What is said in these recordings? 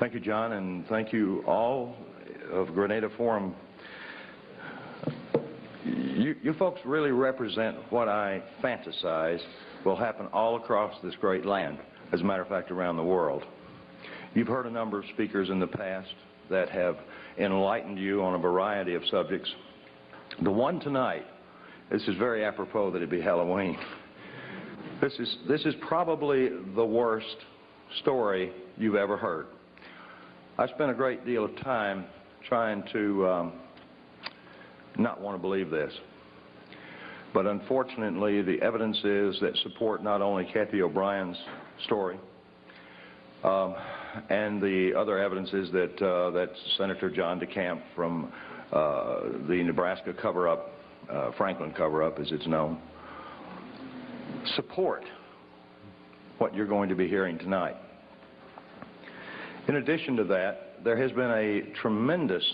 Thank you, John, and thank you all of Granada Forum. You, you folks really represent what I fantasize will happen all across this great land, as a matter of fact, around the world. You've heard a number of speakers in the past that have enlightened you on a variety of subjects. The one tonight, this is very apropos that it be Halloween. This is, this is probably the worst story you've ever heard. I spent a great deal of time trying to um, not want to believe this. But unfortunately, the evidence is that support not only Cathy O'Brien's story, um, and the other evidence is that, uh, that Senator John DeCamp from uh, the Nebraska cover-up, uh, Franklin cover-up as it's known, support what you're going to be hearing tonight. In addition to that, there has been a tremendous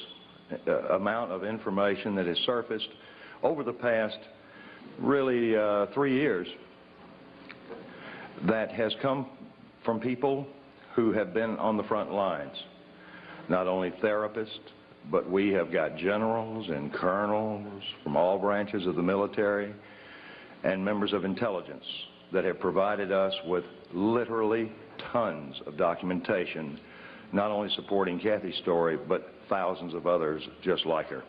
uh, amount of information that has surfaced over the past really uh, three years that has come from people who have been on the front lines. Not only therapists, but we have got generals and colonels from all branches of the military and members of intelligence that have provided us with literally tons of documentation, not only supporting Cathy's story, but thousands of others just like her.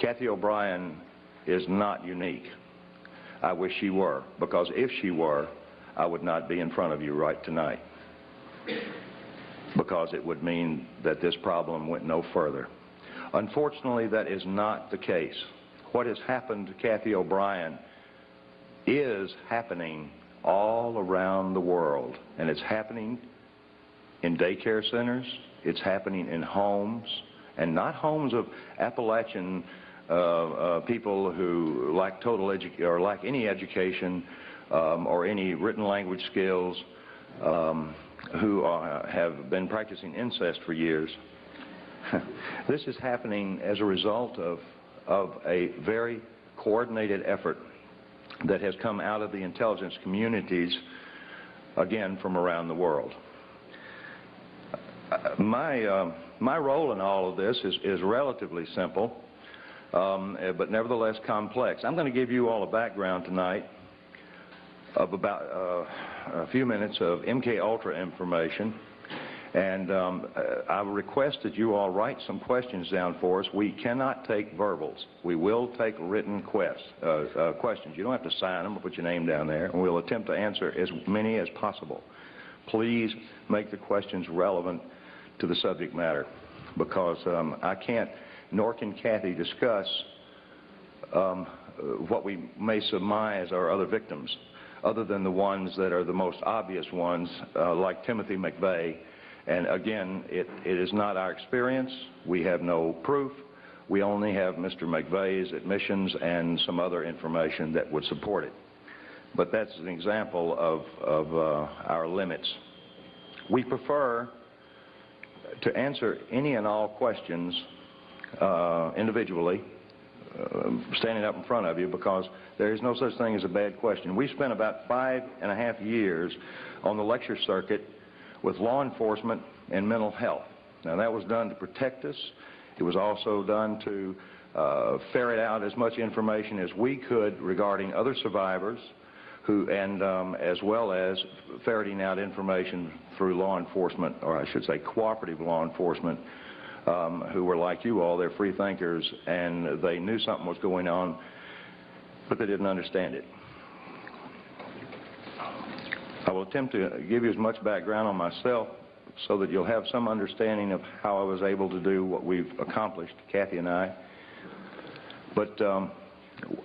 Cathy O'Brien is not unique. I wish she were, because if she were, I would not be in front of you right tonight. Because it would mean that this problem went no further. Unfortunately, that is not the case. What has happened to Cathy O'Brien is happening all around the world. And it's happening in daycare centers, it's happening in homes, and not homes of Appalachian uh, uh, people who lack total or lack any education um, or any written language skills, um, who are, have been practicing incest for years. this is happening as a result of, of a very coordinated effort that has come out of the intelligence communities, again, from around the world. My, uh, my role in all of this is, is relatively simple, um, eh, but nevertheless complex. I'm going to give you all a background tonight of about uh, a few minutes of MK Ultra information. And um, uh, I request that you all write some questions down for us. We cannot take verbals. We will take written quest, uh, uh, questions. You don't have to sign them or put your name down there, and we'll attempt to answer as many as possible. Please make the questions relevant to the subject matter because um, I can't, nor can Cathy discuss um, what we may surmise are other victims other than the ones that are the most obvious ones, uh, like Timothy McVeigh. And again, it, it is not our experience. We have no proof. We only have Mr. McVeigh's admissions and some other information that would support it. But that's an example of, of uh, our limits. We prefer to answer any and all questions uh, individually uh, standing up in front of you because there is no such thing as a bad question. We spent about five and a half years on the lecture circuit with law enforcement and mental health. Now that was done to protect us. It was also done to uh, ferret out as much information as we could regarding other survivors who, and um, as well as ferreting out information through law enforcement, or I should say cooperative law enforcement, um, who were like you all, they're free thinkers, and they knew something was going on, but they didn't understand it. I will attempt to give you as much background on myself so that you'll have some understanding of how I was able to do what we've accomplished, Cathy and I. But um,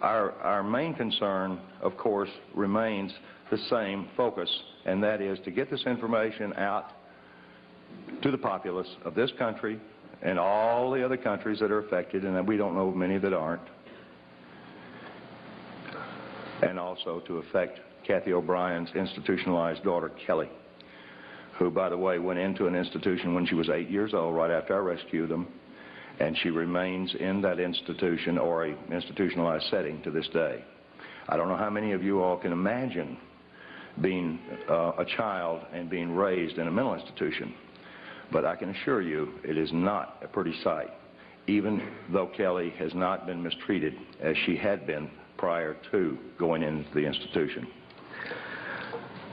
our, our main concern, of course, remains the same focus, and that is to get this information out to the populace of this country and all the other countries that are affected, and we don't know many that aren't, and also to affect Cathy O'Brien's institutionalized daughter, Kelly, who, by the way, went into an institution when she was eight years old, right after I rescued them, and she remains in that institution or a institutionalized setting to this day. I don't know how many of you all can imagine being uh, a child and being raised in a mental institution. But I can assure you it is not a pretty sight, even though Kelly has not been mistreated as she had been prior to going into the institution.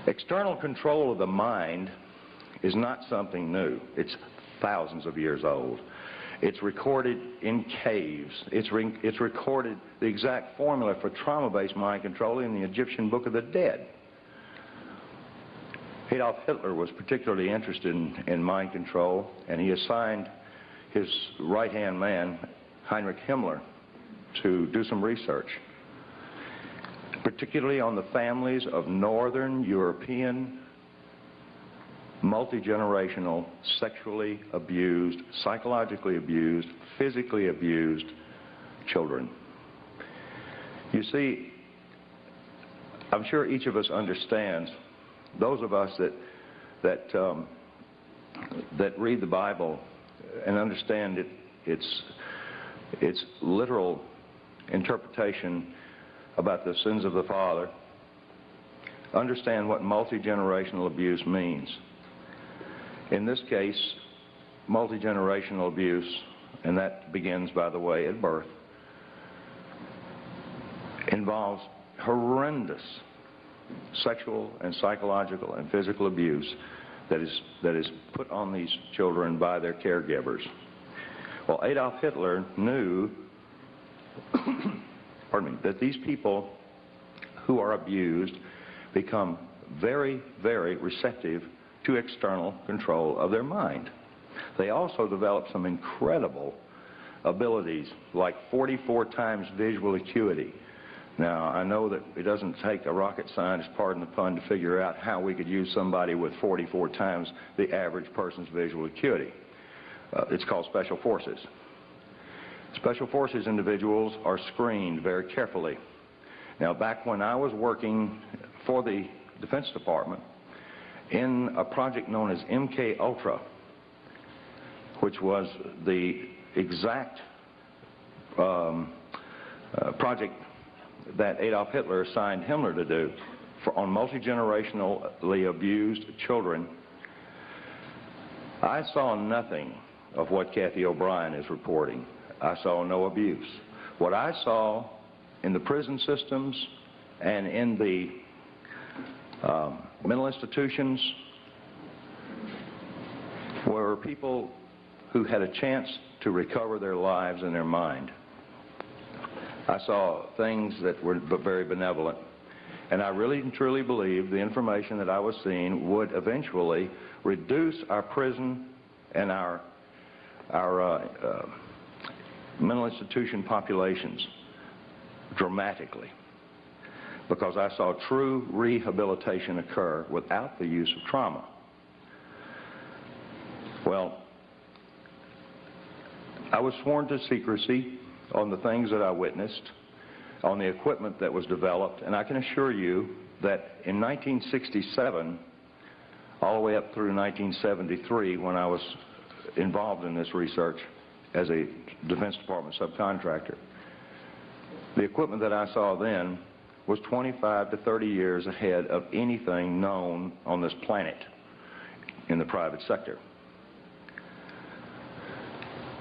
External control of the mind is not something new. It's thousands of years old. It's recorded in caves. It's, re it's recorded the exact formula for trauma-based mind control in the Egyptian Book of the Dead. Adolf Hitler was particularly interested in, in mind control, and he assigned his right-hand man, Heinrich Himmler, to do some research, particularly on the families of Northern European multi-generational, sexually abused, psychologically abused, physically abused children. You see, I'm sure each of us understands, those of us that, that, um, that read the Bible and understand it, its, its literal interpretation about the sins of the father, understand what multi-generational abuse means. In this case, multi-generational abuse, and that begins, by the way, at birth, involves horrendous sexual and psychological and physical abuse that is, that is put on these children by their caregivers. Well, Adolf Hitler knew pardon me, that these people who are abused become very, very receptive to external control of their mind. They also develop some incredible abilities like 44 times visual acuity. Now, I know that it doesn't take a rocket scientist, pardon the pun, to figure out how we could use somebody with 44 times the average person's visual acuity. Uh, it's called special forces. Special forces individuals are screened very carefully. Now, back when I was working for the Defense Department, in a project known as MK Ultra, which was the exact um, uh, project that Adolf Hitler assigned Himmler to do for, on multi-generationally abused children, I saw nothing of what Cathy O'Brien is reporting. I saw no abuse. What I saw in the prison systems and in the um, mental institutions were people who had a chance to recover their lives and their mind. I saw things that were very benevolent. And I really and truly believe the information that I was seeing would eventually reduce our prison and our, our uh, uh, mental institution populations dramatically because I saw true rehabilitation occur without the use of trauma. Well, I was sworn to secrecy on the things that I witnessed, on the equipment that was developed, and I can assure you that in 1967, all the way up through 1973, when I was involved in this research as a Defense Department subcontractor, the equipment that I saw then was 25 to 30 years ahead of anything known on this planet in the private sector.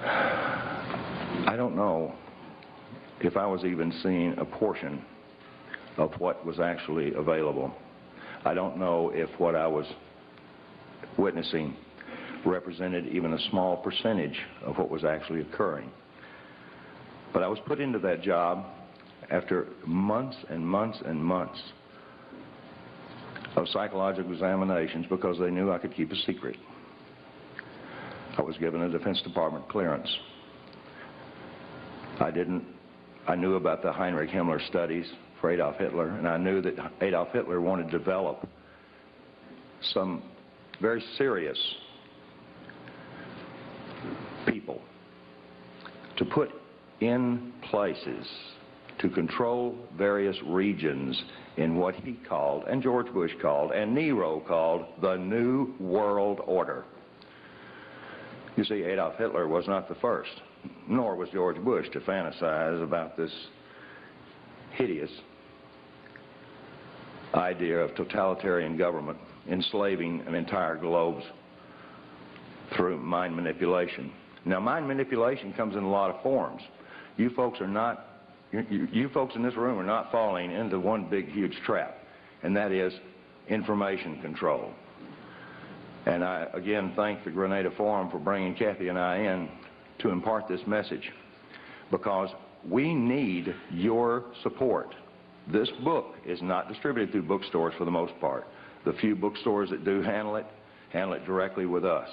I don't know if I was even seeing a portion of what was actually available. I don't know if what I was witnessing represented even a small percentage of what was actually occurring. But I was put into that job after months and months and months of psychological examinations because they knew I could keep a secret. I was given a Defense Department clearance. I didn't, I knew about the Heinrich Himmler studies for Adolf Hitler, and I knew that Adolf Hitler wanted to develop some very serious people to put in places to control various regions in what he called, and George Bush called, and Nero called, the New World Order. You see, Adolf Hitler was not the first, nor was George Bush to fantasize about this hideous idea of totalitarian government enslaving an entire globe's through mind manipulation. Now, mind manipulation comes in a lot of forms. You folks are not, you, you, you folks in this room are not falling into one big, huge trap, and that is information control. And I again thank the Granada Forum for bringing Cathy and I in to impart this message because we need your support. This book is not distributed through bookstores for the most part. The few bookstores that do handle it, handle it directly with us.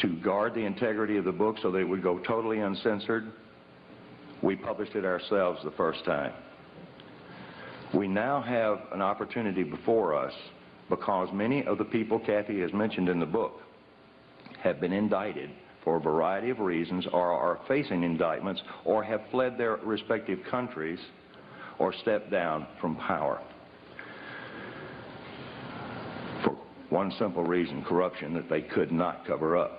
To guard the integrity of the book so that it would go totally uncensored, we published it ourselves the first time. We now have an opportunity before us because many of the people Cathy has mentioned in the book have been indicted for a variety of reasons or are facing indictments or have fled their respective countries or stepped down from power. For one simple reason, corruption that they could not cover up.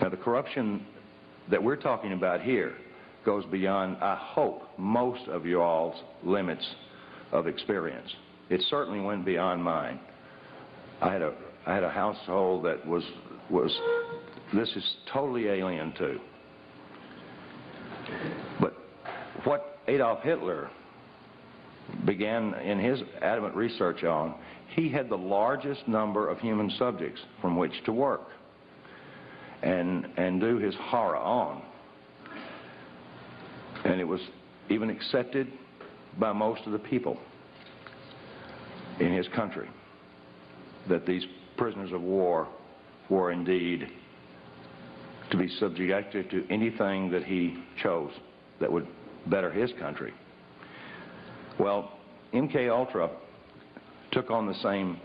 Now the corruption that we're talking about here goes beyond, I hope, most of you all's limits of experience. It certainly went beyond mine. I had a I had a household that was was this is totally alien to. But what Adolf Hitler began in his adamant research on, he had the largest number of human subjects from which to work and and do his horror on. And it was even accepted by most of the people in his country that these prisoners of war were indeed to be subjected to anything that he chose that would better his country. Well, MK Ultra took on the same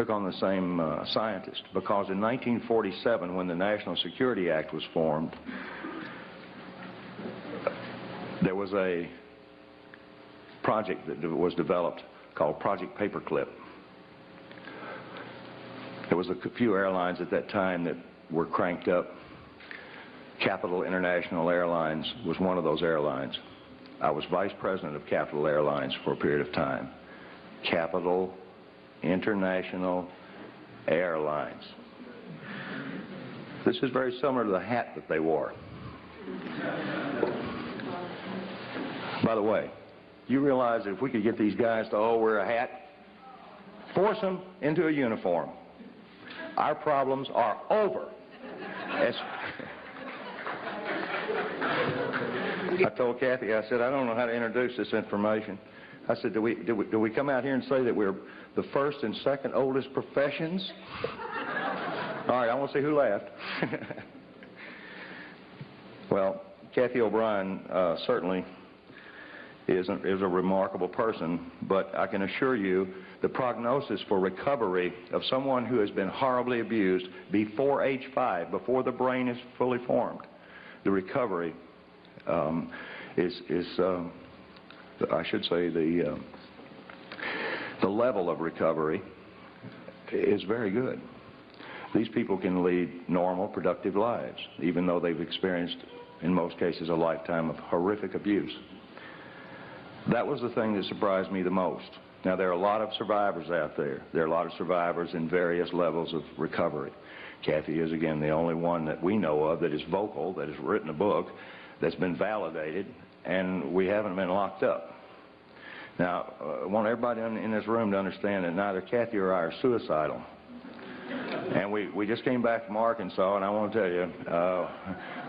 took on the same uh, scientist because in 1947 when the National Security Act was formed there was a project that was developed called Project Paperclip. There was a few airlines at that time that were cranked up. Capitol International Airlines was one of those airlines. I was vice president of Capital Airlines for a period of time. Capital International Airlines. This is very similar to the hat that they wore. By the way, you realize that if we could get these guys to all wear a hat, force them into a uniform, our problems are over. As I told Cathy, I said, I don't know how to introduce this information. I said, do we, do we, do we come out here and say that we're the first and second oldest professions? All right, I want to see who laughed. well, Cathy O'Brien uh, certainly is a, is a remarkable person, but I can assure you the prognosis for recovery of someone who has been horribly abused before age five, before the brain is fully formed, the recovery um, is, is uh, I should say, the, uh, the level of recovery is very good. These people can lead normal, productive lives, even though they've experienced, in most cases, a lifetime of horrific abuse. That was the thing that surprised me the most. Now, there are a lot of survivors out there. There are a lot of survivors in various levels of recovery. Cathy is, again, the only one that we know of that is vocal, that has written a book, that's been validated, and we haven't been locked up. Now, uh, I want everybody in this room to understand that neither Cathy or I are suicidal. And we, we just came back from Arkansas, and I want to tell you, uh,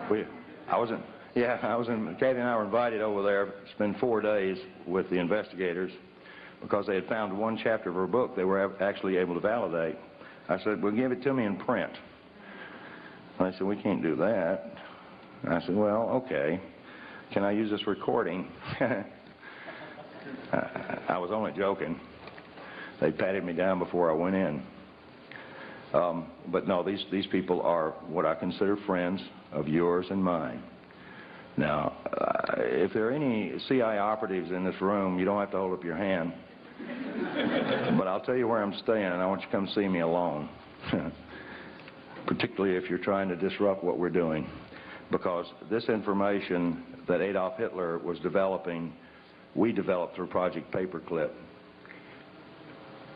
we, I was in, yeah, I was in, Kathy and I were invited over there to spend four days with the investigators because they had found one chapter of her book they were actually able to validate. I said, well, give it to me in print. And they said, we can't do that. And I said, well, okay. Can I use this recording? I was only joking. They patted me down before I went in. Um, but no, these, these people are what I consider friends of yours and mine. Now, uh, if there are any CIA operatives in this room, you don't have to hold up your hand. but I'll tell you where I'm staying, and I want you to come see me alone. Particularly if you're trying to disrupt what we're doing. Because this information that Adolf Hitler was developing, we developed through Project Paperclip.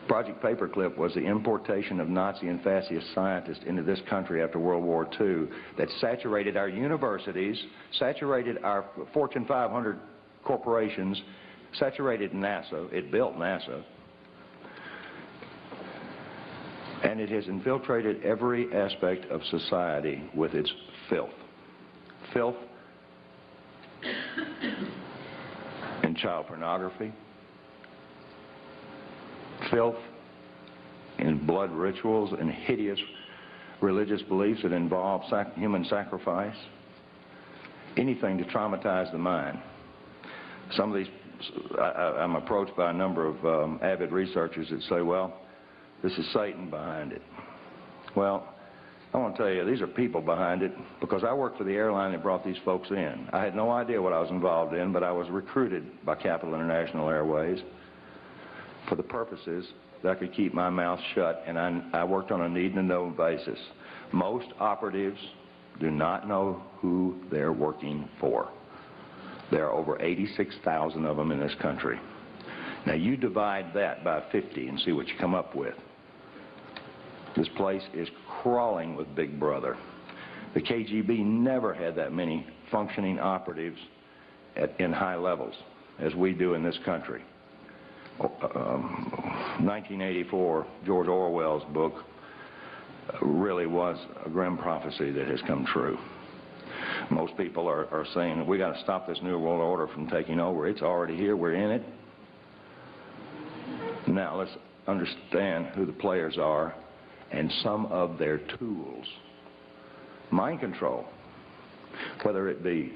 Project Paperclip was the importation of Nazi and fascist scientists into this country after World War II that saturated our universities, saturated our Fortune 500 corporations, saturated NASA. It built NASA. And it has infiltrated every aspect of society with its filth. Filth child pornography, filth and blood rituals and hideous religious beliefs that involve sac human sacrifice, anything to traumatize the mind. Some of these, I, am approached by a number of um, avid researchers that say, well, this is Satan behind it. Well, I want to tell you, these are people behind it because I worked for the airline that brought these folks in. I had no idea what I was involved in, but I was recruited by Capitol International Airways for the purposes that I could keep my mouth shut, and I, I worked on a need-to-know basis. Most operatives do not know who they're working for. There are over 86,000 of them in this country. Now you divide that by 50 and see what you come up with. This place is crawling with Big Brother. The KGB never had that many functioning operatives at, in high levels as we do in this country. 1984, um, George Orwell's book, uh, really was a grim prophecy that has come true. Most people are, are saying we got to stop this New World Order from taking over. It's already here. We're in it. Now let's understand who the players are and some of their tools. Mind control, whether it be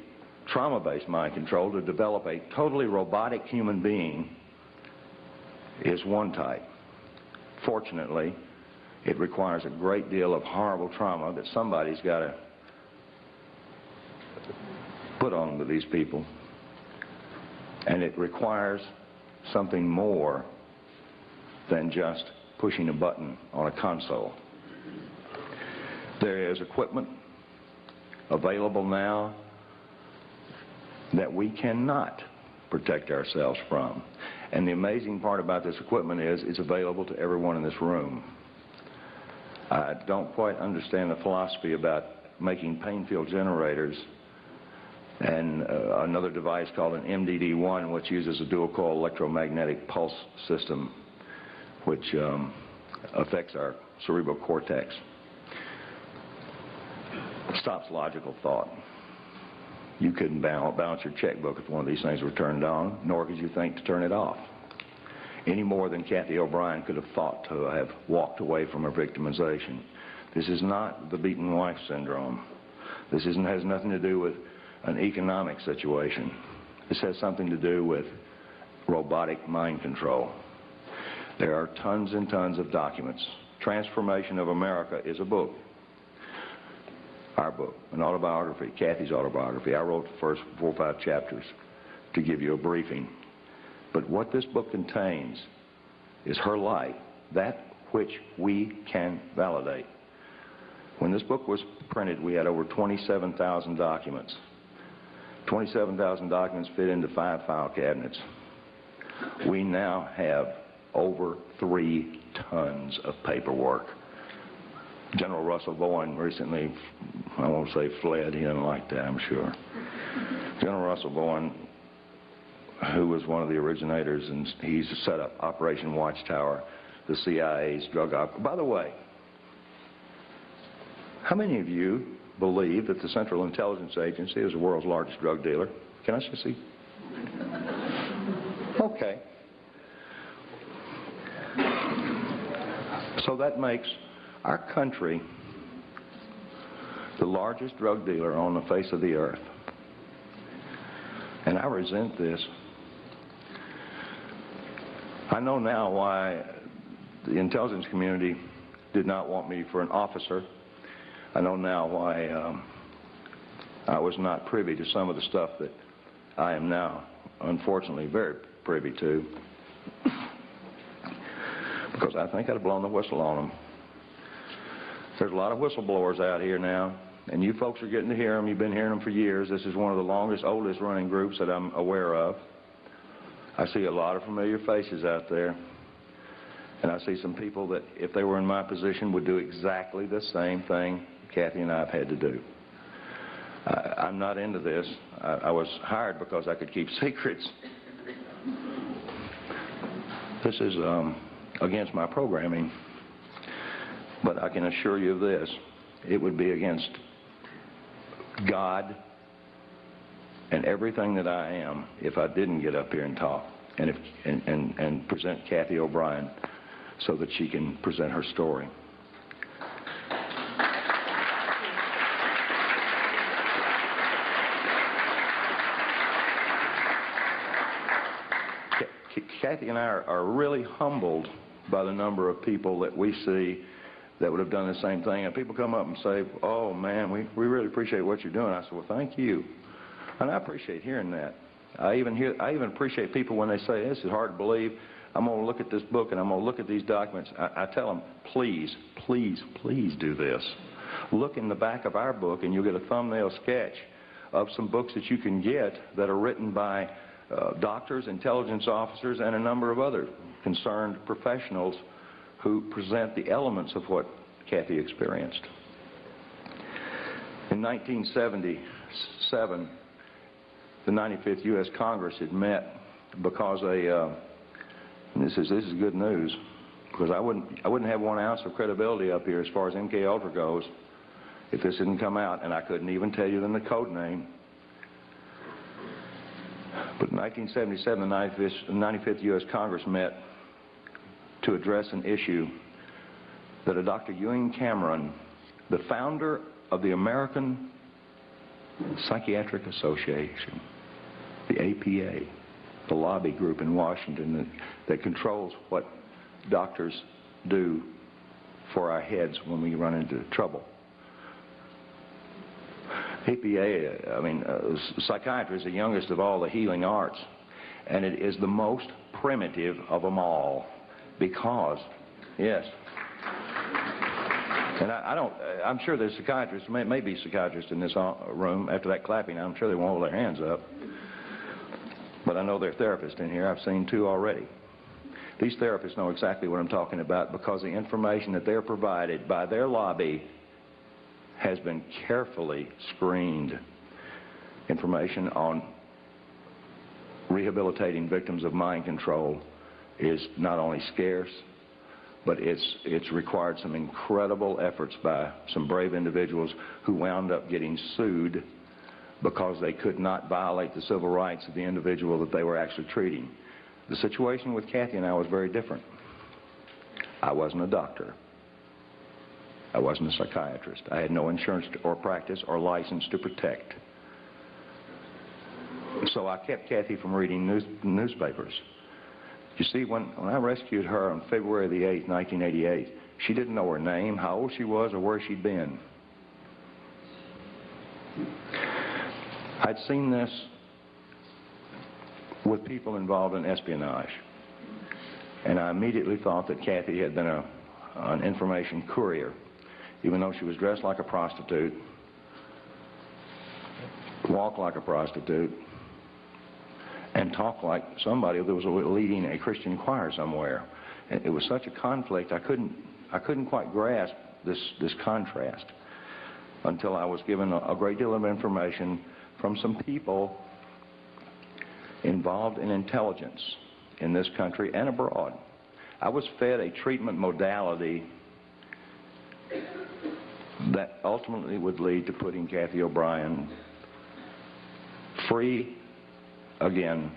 trauma-based mind control to develop a totally robotic human being is one type. Fortunately, it requires a great deal of horrible trauma that somebody's got to put on to these people. And it requires something more than just pushing a button on a console. There is equipment available now that we cannot protect ourselves from. And the amazing part about this equipment is it's available to everyone in this room. I don't quite understand the philosophy about making pain field generators and uh, another device called an MDD-1 which uses a dual coil electromagnetic pulse system which um, affects our cerebral cortex. Stops logical thought. You couldn't balance your checkbook if one of these things were turned on, nor could you think to turn it off. Any more than Cathy O'Brien could have thought to have walked away from her victimization. This is not the beaten wife syndrome. This has nothing to do with an economic situation. This has something to do with robotic mind control. There are tons and tons of documents. Trance Formation of America is a book our book, an autobiography, Cathy's autobiography. I wrote the first four or five chapters to give you a briefing. But what this book contains is her life, that which we can validate. When this book was printed, we had over 27,000 documents. 27,000 documents fit into five file cabinets. We now have over three tons of paperwork. General Russell Bowen recently, I won't say fled, he didn't like that, I'm sure. General Russell Bowen, who was one of the originators, and he's set up Operation Watchtower, the CIA's drug op. By the way, how many of you believe that the Central Intelligence Agency is the world's largest drug dealer? Can I just see? Okay. So that makes our country, the largest drug dealer on the face of the earth. And I resent this. I know now why the intelligence community did not want me for an officer. I know now why um, I was not privy to some of the stuff that I am now, unfortunately, very privy to. Because I think I'd have blown the whistle on them. There's a lot of whistleblowers out here now, and you folks are getting to hear them. You've been hearing them for years. This is one of the longest, oldest running groups that I'm aware of. I see a lot of familiar faces out there. And I see some people that, if they were in my position, would do exactly the same thing Cathy and I have had to do. I, I'm not into this. I, I was hired because I could keep secrets. This is um, against my programming. But I can assure you of this. It would be against God and everything that I am if I didn't get up here and talk and, if, and, and, and present Cathy O'Brien so that she can present her story. Cathy and I are, are really humbled by the number of people that we see that would have done the same thing. And people come up and say, oh, man, we, we really appreciate what you're doing. I said, well, thank you. And I appreciate hearing that. I even, hear, I even appreciate people when they say, this is hard to believe. I'm going to look at this book and I'm going to look at these documents. I, I tell them, please, please, please do this. Look in the back of our book and you'll get a thumbnail sketch of some books that you can get that are written by doctors, intelligence officers, and a number of other concerned professionals who present the elements of what Cathy experienced. In 1977, the 95th U.S. Congress had met because a, uh, this is this is good news, because I wouldn't I wouldn't have one ounce of credibility up here as far as MK Ultra goes if this didn't come out, and I couldn't even tell you the code name. But in 1977, the 95th, U.S. Congress met to address an issue that a Dr. Ewen Cameron, the founder of the American Psychiatric Association, the APA, the lobby group in Washington that, that controls what doctors do for our heads when we run into trouble. APA, I mean, uh, psychiatry is the youngest of all the healing arts, and it is the most primitive of them all because, yes. And I, I don't, I'm sure there's psychiatrists, may, may be psychiatrists in this uh, room after that clapping. I'm sure they won't hold their hands up. But I know there are therapists in here. I've seen two already. These therapists know exactly what I'm talking about because the information that they're provided by their lobby has been carefully screened. Information on rehabilitating victims of mind control is not only scarce, but it's, it's required some incredible efforts by some brave individuals who wound up getting sued because they could not violate the civil rights of the individual that they were actually treating. The situation with Cathy and I was very different. I wasn't a doctor. I wasn't a psychiatrist. I had no insurance or practice or license to protect. So I kept Cathy from reading news, newspapers. You see, when, when I rescued her on February the 8th, 1988, she didn't know her name, how old she was, or where she'd been. I'd seen this with people involved in espionage. And I immediately thought that Cathy had been a, an information courier, even though she was dressed like a prostitute, walked like a prostitute, and talked like somebody that was leading a Christian choir somewhere. It was such a conflict, I couldn't, I couldn't quite grasp this, this contrast until I was given a, a great deal of information from some people involved in intelligence in this country and abroad. I was fed a treatment modality that ultimately would lead to putting Cathy O'Brien free again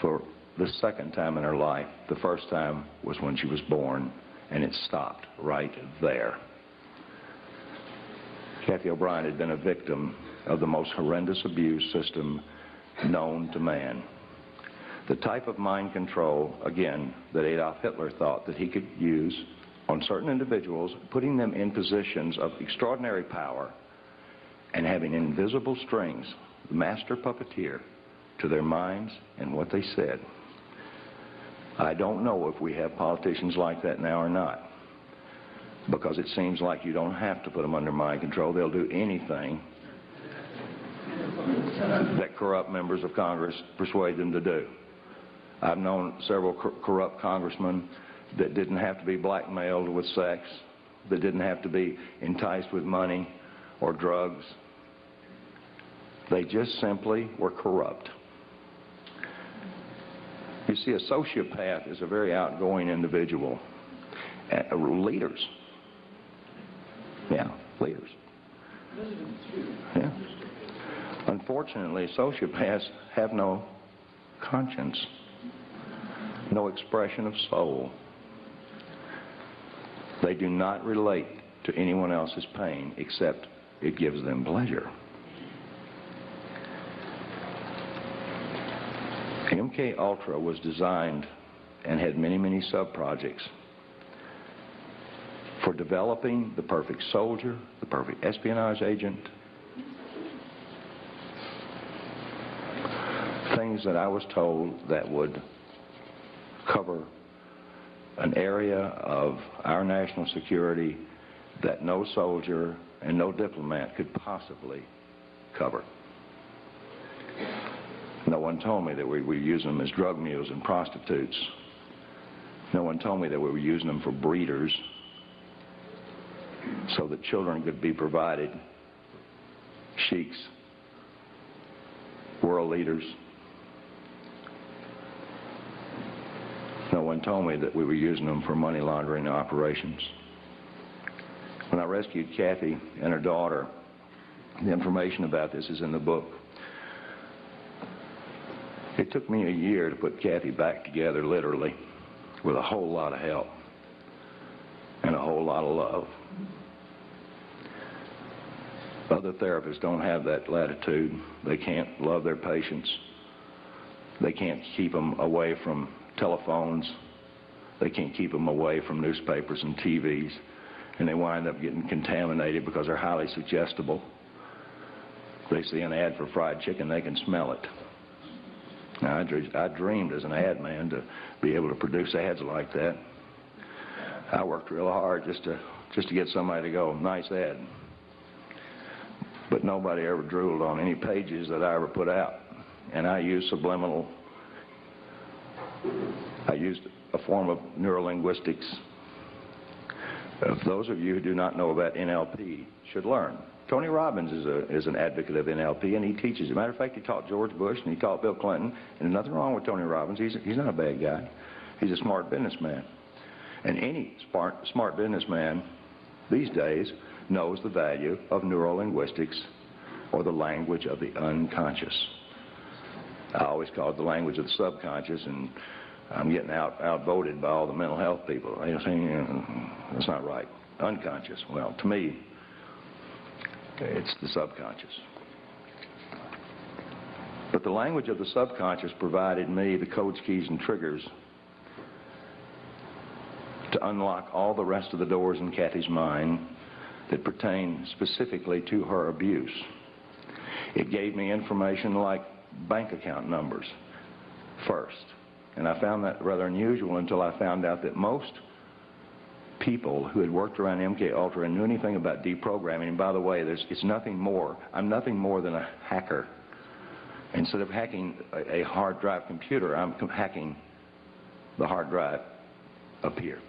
for the second time in her life. The first time was when she was born, and it stopped right there. Cathy O'Brien had been a victim of the most horrendous abuse system known to man. The type of mind control, again, that Adolf Hitler thought that he could use on certain individuals, putting them in positions of extraordinary power and having invisible strings, the master puppeteer, to their minds and what they said. I don't know if we have politicians like that now or not because it seems like you don't have to put them under mind control. They'll do anything that corrupt members of Congress persuade them to do. I've known several cor corrupt congressmen that didn't have to be blackmailed with sex, that didn't have to be enticed with money or drugs. They just simply were corrupt. You see, a sociopath is a very outgoing individual. Uh, leaders. Yeah, leaders. Yeah. Unfortunately, sociopaths have no conscience, no expression of soul. They do not relate to anyone else's pain except it gives them pleasure. MK Ultra was designed and had many, many sub-projects for developing the perfect soldier, the perfect espionage agent, things that I was told that would cover an area of our national security that no soldier and no diplomat could possibly cover. No one told me that we were using them as drug mules and prostitutes. No one told me that we were using them for breeders so that children could be provided sheiks, world leaders. One told me that we were using them for money laundering operations. When I rescued Cathy and her daughter, the information about this is in the book. It took me a year to put Cathy back together, literally, with a whole lot of help and a whole lot of love. Other therapists don't have that latitude. They can't love their patients. They can't keep them away from telephones. They can't keep them away from newspapers and TVs. And they wind up getting contaminated because they're highly suggestible. They see an ad for fried chicken, they can smell it. Now, I, I dreamed as an ad man to be able to produce ads like that. I worked real hard just to just to get somebody to go, nice ad. But nobody ever drooled on any pages that I ever put out. And I used subliminal, I used a form of neurolinguistics. Uh, those of you who do not know about NLP should learn. Tony Robbins is, a, is an advocate of NLP, and he teaches. As a matter of fact, he taught George Bush and he taught Bill Clinton, and there's nothing wrong with Tony Robbins. He's, he's not a bad guy. He's a smart businessman. And any smart, smart businessman these days knows the value of neurolinguistics or the language of the unconscious. I always call it the language of the subconscious, and I'm getting out outvoted by all the mental health people. They're saying mm, that's not right. Unconscious. Well, to me, it's the subconscious. But the language of the subconscious provided me the codes, keys, and triggers to unlock all the rest of the doors in Cathy's mind that pertain specifically to her abuse. It gave me information like bank account numbers first. And I found that rather unusual until I found out that most people who had worked around MK Ultra and knew anything about deprogramming, and by the way, it's nothing more. I'm nothing more than a hacker. Instead of hacking a, a hard drive computer, I'm hacking the hard drive up here.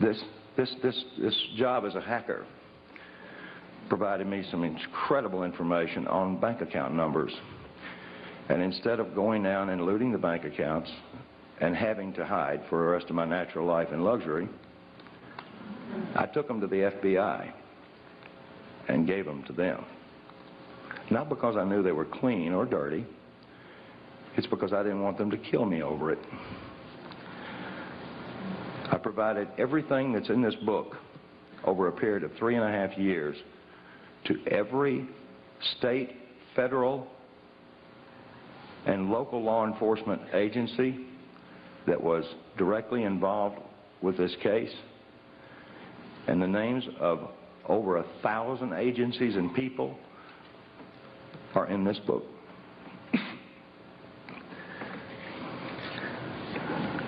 This, this, this, this job as a hacker provided me some incredible information on bank account numbers. And instead of going down and looting the bank accounts, and having to hide for the rest of my natural life in luxury, I took them to the FBI and gave them to them. Not because I knew they were clean or dirty. It's because I didn't want them to kill me over it. I provided everything that's in this book over a period of three and a half years to every state, federal, and local law enforcement agency that was directly involved with this case. And the names of over a thousand agencies and people are in this book.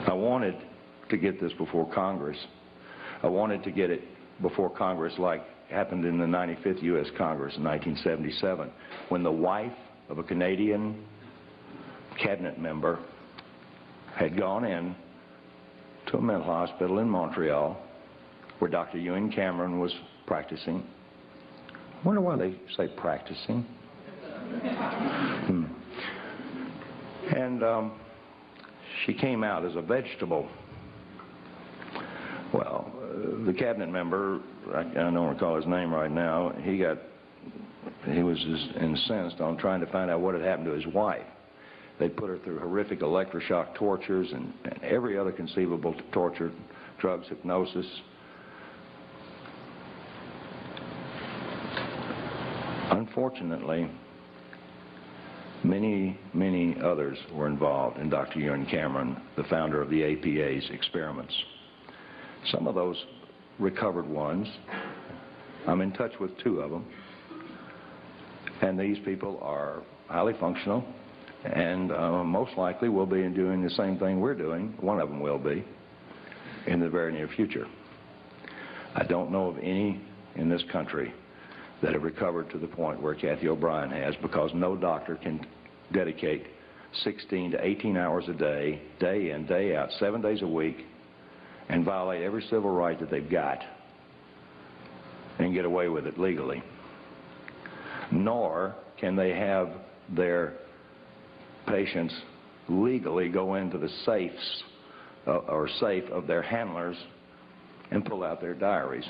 I wanted to get this before Congress. I wanted to get it before Congress like happened in the 95th U.S. Congress in 1977 when the wife of a Canadian cabinet member had gone in to a mental hospital in Montreal where Dr. Ewen Cameron was practicing. I wonder why they say practicing. Hmm. And um, she came out as a vegetable. Well, the cabinet member, I, I don't recall his name right now, he got, he was incensed on trying to find out what had happened to his wife. They put her through horrific electroshock tortures and, and every other conceivable torture, drugs, hypnosis. Unfortunately, many, many others were involved in Dr. Ewen Cameron, the founder of the APA's experiments. Some of those recovered ones, I'm in touch with two of them, and these people are highly functional, and uh, most likely will be doing the same thing we're doing. One of them will be in the very near future. I don't know of any in this country that have recovered to the point where Cathy O'Brien has because no doctor can dedicate 16 to 18 hours a day, day in, day out, seven days a week, and violate every civil right that they've got and get away with it legally. Nor can they have their patients legally go into the safes uh, or safe of their handlers and pull out their diaries.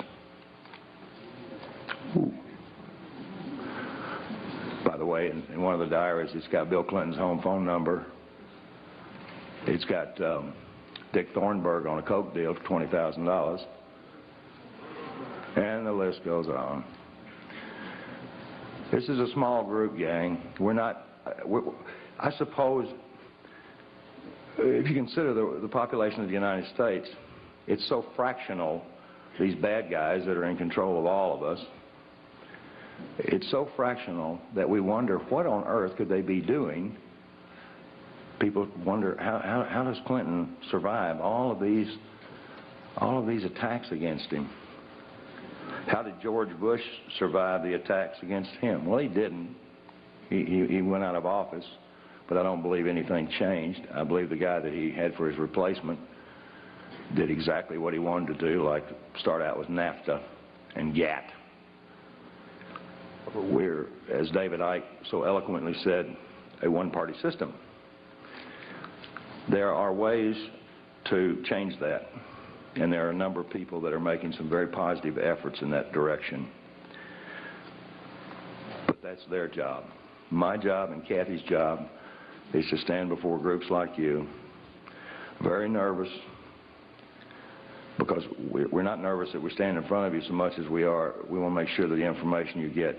Ooh. By the way, in, in, one of the diaries, it's got Bill Clinton's home phone number. It's got um, Dick Thornburgh on a coke deal for $20,000. And the list goes on. This is a small group, gang. We're not, we're, I suppose, if you consider the, the population of the United States, it's so fractional, these bad guys that are in control of all of us, it's so fractional that we wonder what on earth could they be doing. People wonder how, how, how does Clinton survive all of these all of these attacks against him? How did George Bush survive the attacks against him? Well, he didn't. He, he, he went out of office but I don't believe anything changed. I believe the guy that he had for his replacement did exactly what he wanted to do, like start out with NAFTA and GATT. We're, as David Icke so eloquently said, a one-party system. There are ways to change that, and there are a number of people that are making some very positive efforts in that direction. But that's their job. My job and Cathy's job is to stand before groups like you, very nervous, because we're not nervous that we stand in front of you so much as we are, we want to make sure that the information you get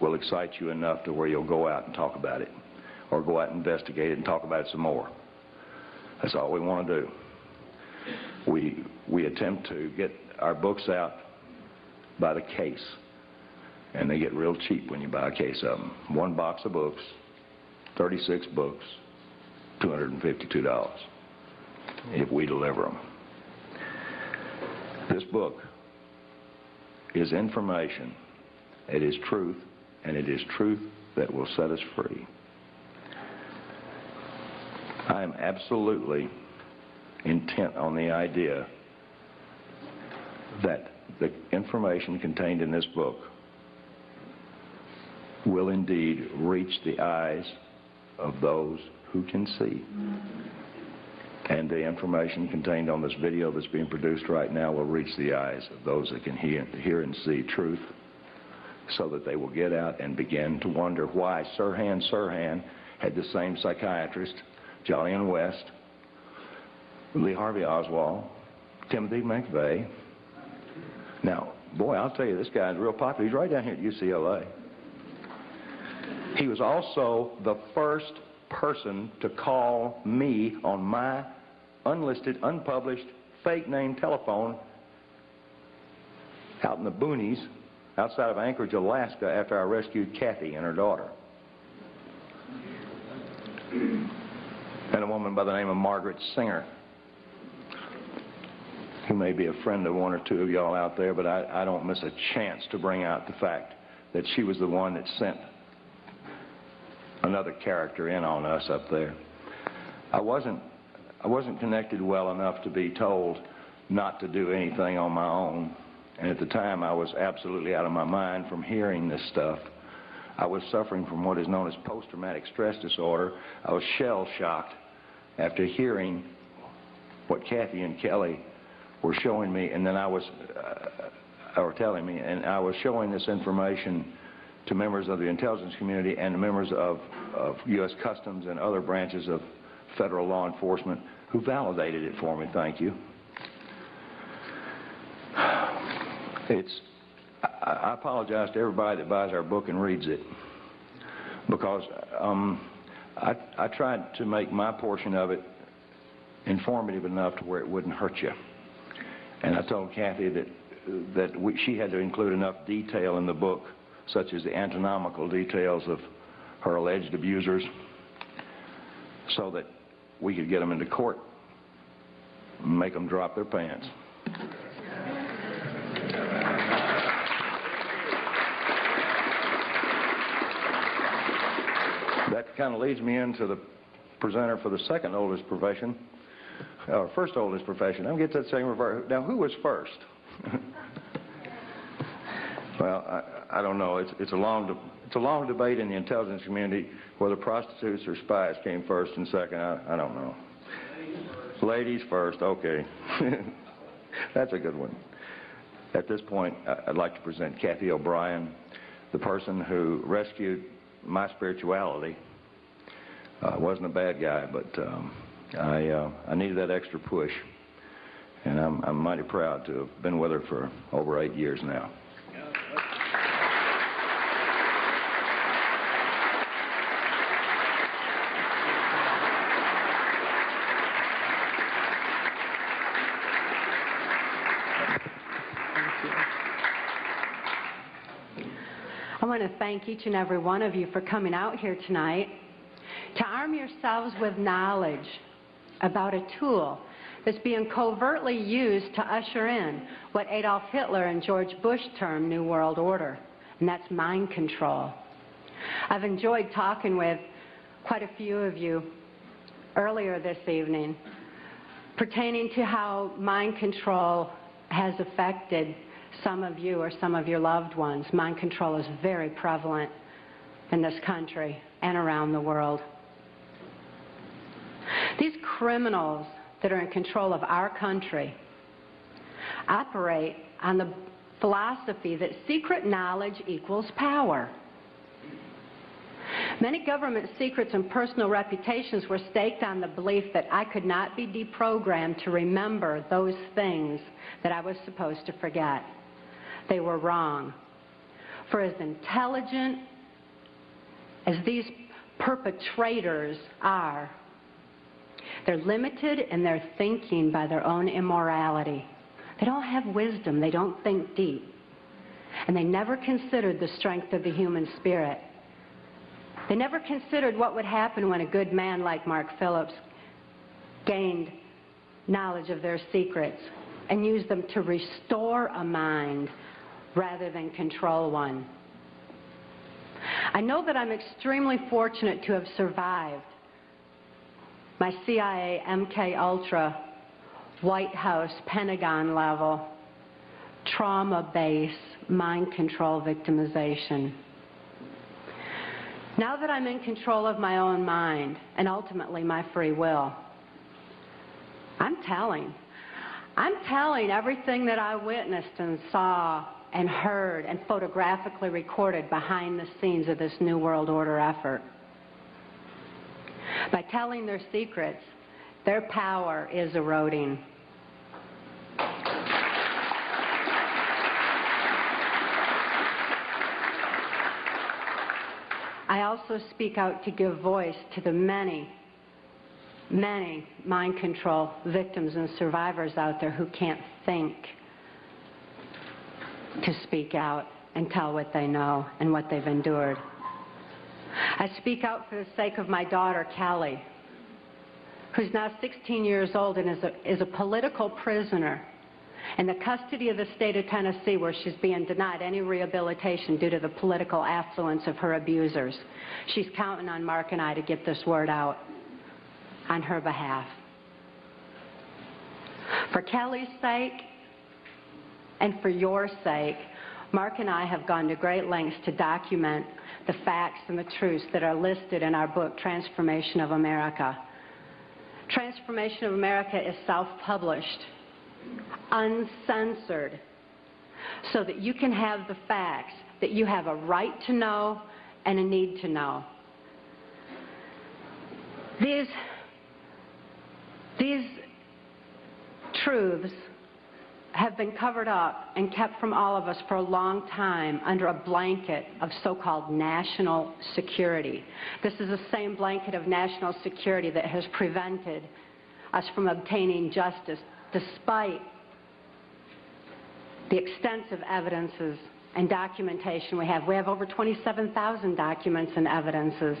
will excite you enough to where you'll go out and talk about it, or go out and investigate it and talk about it some more. That's all we want to do. We, we attempt to get our books out by the case, and they get real cheap when you buy a case of them. One box of books, 36 books, $252 if we deliver them. This book is information. It is truth, and it is truth that will set us free. I am absolutely intent on the idea that the information contained in this book will indeed reach the eyes of those who can see. And the information contained on this video that's being produced right now will reach the eyes of those that can hear, hear and see truth so that they will get out and begin to wonder why Sirhan Sirhan had the same psychiatrist, Jolyon West, Lee Harvey Oswald, Timothy McVeigh. Now, boy, I'll tell you, this guy's real popular. He's right down here at UCLA. He was also the first person to call me on my unlisted, unpublished, fake name telephone out in the boonies outside of Anchorage, Alaska after I rescued Cathy and her daughter. And a woman by the name of Margaret Singer, who may be a friend of one or two of y'all out there, but I, I don't miss a chance to bring out the fact that she was the one that sent another character in on us up there. I wasn't, I wasn't connected well enough to be told not to do anything on my own. And at the time, I was absolutely out of my mind from hearing this stuff. I was suffering from what is known as post-traumatic stress disorder. I was shell-shocked after hearing what Cathy and Kelly were showing me, and then I was, uh, or telling me, and I was showing this information to members of the intelligence community and members of, of U.S. Customs and other branches of federal law enforcement who validated it for me, thank you. It's, I, I apologize to everybody that buys our book and reads it because um, I, I tried to make my portion of it informative enough to where it wouldn't hurt you. And I told Cathy that, that we, she had to include enough detail in the book, such as the anatomical details of her alleged abusers, so that we could get them into court and make them drop their pants. That kind of leads me into the presenter for the second oldest profession, or first oldest profession. I'm get that same reverse. Now, who was first? well, I, I, don't know. It's, it's, a long it's a long debate in the intelligence community whether prostitutes or spies came first and second. I, I don't know. Ladies first, okay. That's a good one. At this point, I'd like to present Cathy O'Brien, the person who rescued my spirituality. I wasn't a bad guy, but um, I, uh, I needed that extra push. And I'm, I'm mighty proud to have been with her for over eight years now. I want to thank each and every one of you for coming out here tonight to arm yourselves with knowledge about a tool that's being covertly used to usher in what Adolf Hitler and George Bush termed New World Order, and that's mind control. I've enjoyed talking with quite a few of you earlier this evening pertaining to how mind control has affected some of you or some of your loved ones. Mind control is very prevalent in this country and around the world. These criminals that are in control of our country operate on the philosophy that secret knowledge equals power. Many government secrets and personal reputations were staked on the belief that I could not be deprogrammed to remember those things that I was supposed to forget. They were wrong. For as intelligent as these perpetrators are, they're limited in their thinking by their own immorality. They don't have wisdom. They don't think deep. And they never considered the strength of the human spirit. They never considered what would happen when a good man like Mark Phillips gained knowledge of their secrets and used them to restore a mind rather than control one. I know that I'm extremely fortunate to have survived my CIA, MK Ultra, White House, Pentagon level, trauma base, mind control victimization. Now that I'm in control of my own mind and ultimately my free will, I'm telling. I'm telling everything that I witnessed and saw and heard and photographically recorded behind the scenes of this New World Order effort. By telling their secrets, their power is eroding. I also speak out to give voice to the many, many mind control victims and survivors out there who can't think to speak out and tell what they know and what they've endured. I speak out for the sake of my daughter, Kelly, who's now 16 years old and is a, is a political prisoner in the custody of the state of Tennessee where she's being denied any rehabilitation due to the political affluence of her abusers. She's counting on Mark and I to get this word out on her behalf. For Kelly's sake and for your sake, Mark and I have gone to great lengths to document the facts and the truths that are listed in our book, Trance Formation of America. Trance Formation of America is self-published, uncensored, so that you can have the facts that you have a right to know and a need to know. These, these truths have been covered up and kept from all of us for a long time under a blanket of so-called national security. This is the same blanket of national security that has prevented us from obtaining justice despite the extensive evidences and documentation we have. We have over 27,000 documents and evidences.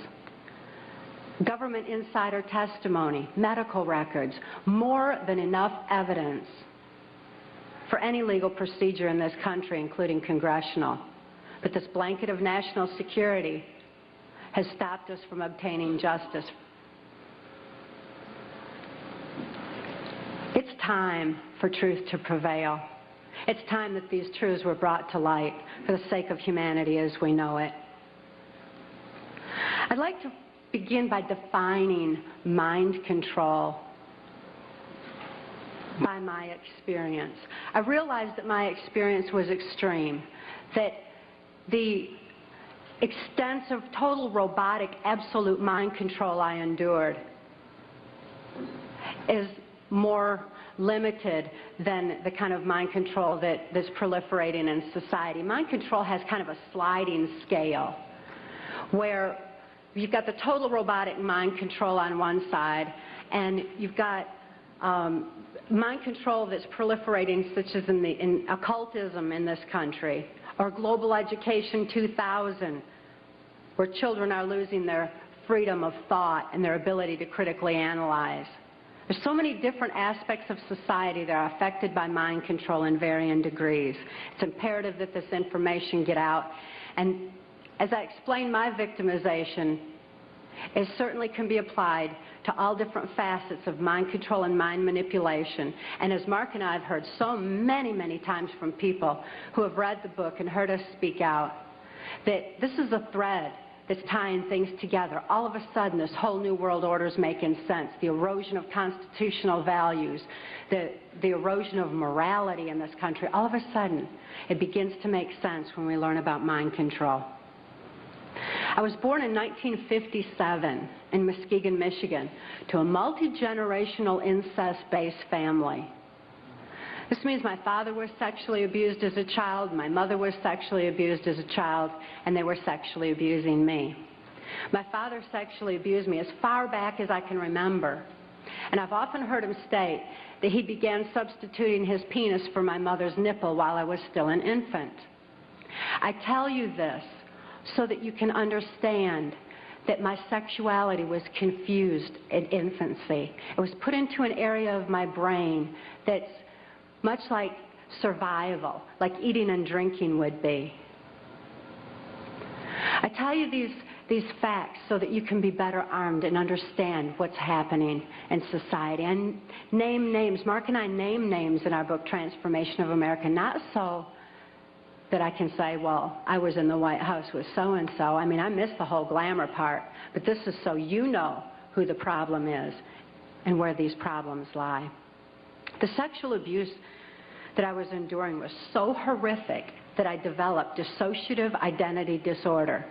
Government insider testimony, medical records, more than enough evidence for any legal procedure in this country, including congressional. But this blanket of national security has stopped us from obtaining justice. It's time for truth to prevail. It's time that these truths were brought to light for the sake of humanity as we know it. I'd like to begin by defining mind control by my experience. I realized that my experience was extreme, that the extensive, total robotic, absolute mind control I endured is more limited than the kind of mind control that, that's proliferating in society. Mind control has kind of a sliding scale where you've got the total robotic mind control on one side and you've got um, mind control that's proliferating, such as in, the, in occultism in this country, or Global Education 2000, where children are losing their freedom of thought and their ability to critically analyze. There's so many different aspects of society that are affected by mind control in varying degrees. It's imperative that this information get out. And as I explained my victimization, it certainly can be applied to all different facets of mind control and mind manipulation. And as Mark and I have heard so many, many times from people who have read the book and heard us speak out, that this is a thread that's tying things together. All of a sudden, this whole new world order is making sense. The erosion of constitutional values, the, the erosion of morality in this country, all of a sudden, it begins to make sense when we learn about mind control. I was born in 1957 in Muskegon, Michigan, to a multi-generational incest-based family. This means my father was sexually abused as a child, my mother was sexually abused as a child, and they were sexually abusing me. My father sexually abused me as far back as I can remember. And I've often heard him state that he began substituting his penis for my mother's nipple while I was still an infant. I tell you this so that you can understand that my sexuality was confused in infancy. It was put into an area of my brain that's much like survival, like eating and drinking would be. I tell you these, these facts so that you can be better armed and understand what's happening in society. And name names. Mark and I name names in our book, Trance Formation of America, not so that I can say, well, I was in the White House with so-and-so. I mean, I missed the whole glamour part. But this is so you know who the problem is and where these problems lie. The sexual abuse that I was enduring was so horrific that I developed dissociative identity disorder.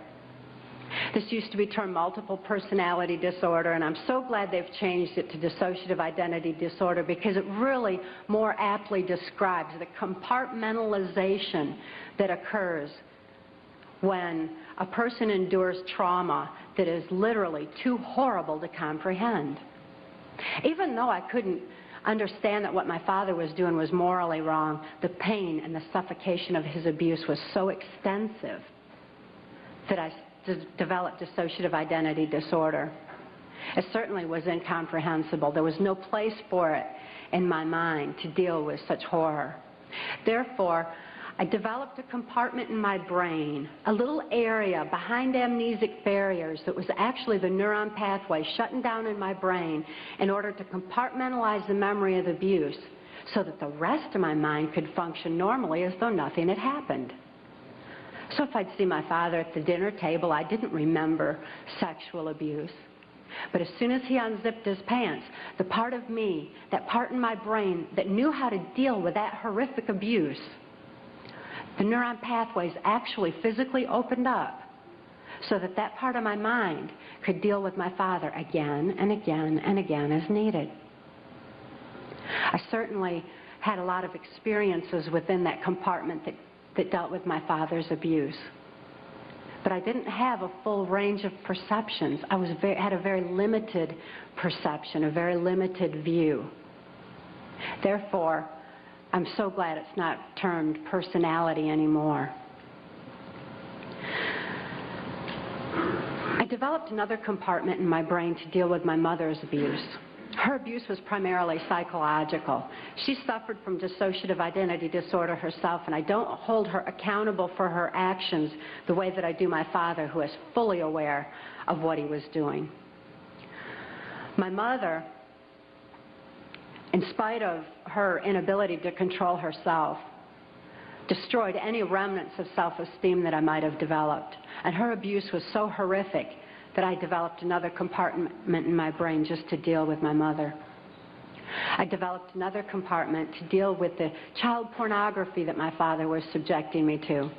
This used to be termed multiple personality disorder, and I'm so glad they've changed it to dissociative identity disorder because it really more aptly describes the compartmentalization that occurs when a person endures trauma that is literally too horrible to comprehend. Even though I couldn't understand that what my father was doing was morally wrong, the pain and the suffocation of his abuse was so extensive that I developed dissociative identity disorder. It certainly was incomprehensible. There was no place for it in my mind to deal with such horror. Therefore, I developed a compartment in my brain, a little area behind amnesic barriers that was actually the neuron pathway shutting down in my brain in order to compartmentalize the memory of abuse so that the rest of my mind could function normally as though nothing had happened. So if I'd see my father at the dinner table, I didn't remember sexual abuse. But as soon as he unzipped his pants, the part of me, that part in my brain that knew how to deal with that horrific abuse, the neuron pathways actually physically opened up so that that part of my mind could deal with my father again and again and again as needed. I certainly had a lot of experiences within that compartment that, that dealt with my father's abuse. But I didn't have a full range of perceptions. I was very, had a very limited perception, a very limited view. Therefore, I'm so glad it's not termed personality anymore. I developed another compartment in my brain to deal with my mother's abuse. Her abuse was primarily psychological. She suffered from dissociative identity disorder herself, and I don't hold her accountable for her actions the way that I do my father, who is fully aware of what he was doing. My mother, in spite of her inability to control herself, destroyed any remnants of self-esteem that I might have developed. And her abuse was so horrific that I developed another compartment in my brain just to deal with my mother. I developed another compartment to deal with the child pornography that my father was subjecting me to.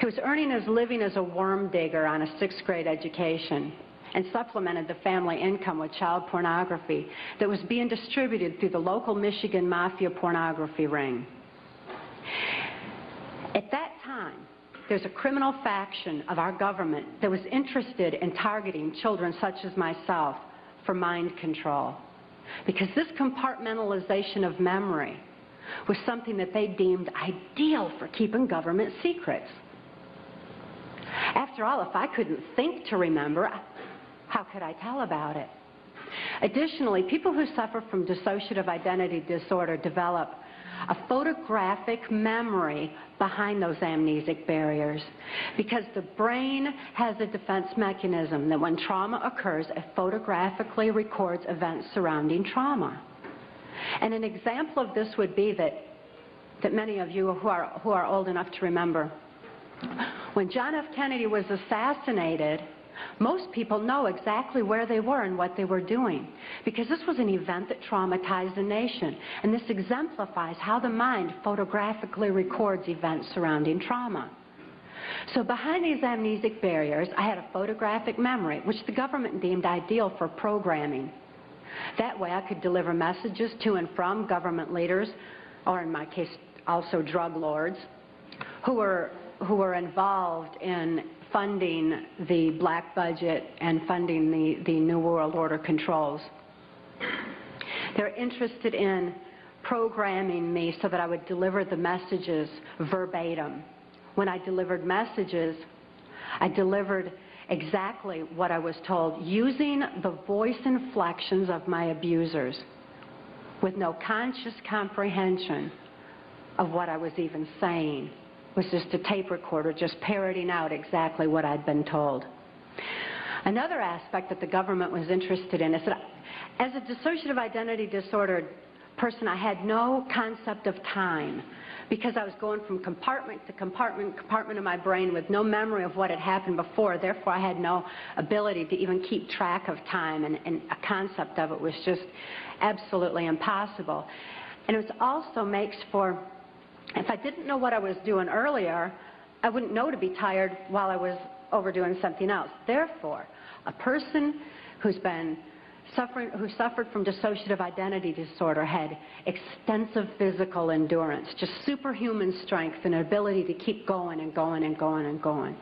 He was earning his living as a worm digger on a sixth grade education and supplemented the family income with child pornography that was being distributed through the local Michigan mafia pornography ring. At that there's a criminal faction of our government that was interested in targeting children such as myself for mind control. Because this compartmentalization of memory was something that they deemed ideal for keeping government secrets. After all, if I couldn't think to remember, how could I tell about it? Additionally, people who suffer from dissociative identity disorder develop a photographic memory behind those amnesic barriers because the brain has a defense mechanism that when trauma occurs, it photographically records events surrounding trauma. And an example of this would be that, that many of you who are, who are old enough to remember, when John F. Kennedy was assassinated, most people know exactly where they were and what they were doing because this was an event that traumatized a nation. And this exemplifies how the mind photographically records events surrounding trauma. So behind these amnesic barriers, I had a photographic memory, which the government deemed ideal for programming. That way I could deliver messages to and from government leaders, or in my case, also drug lords, who were, who were involved in funding the black budget and funding the, the New World Order controls. They're interested in programming me so that I would deliver the messages verbatim. When I delivered messages, I delivered exactly what I was told, using the voice inflections of my abusers with no conscious comprehension of what I was even saying was just a tape recorder just parroting out exactly what I'd been told. Another aspect that the government was interested in is that as a dissociative identity disordered person, I had no concept of time because I was going from compartment to compartment, compartment of my brain with no memory of what had happened before. Therefore, I had no ability to even keep track of time, and, and a concept of it was just absolutely impossible. And it also makes for if I didn't know what I was doing earlier, I wouldn't know to be tired while I was overdoing something else. Therefore, a person who's been suffering, who suffered from dissociative identity disorder had extensive physical endurance, just superhuman strength and ability to keep going and going and going and going.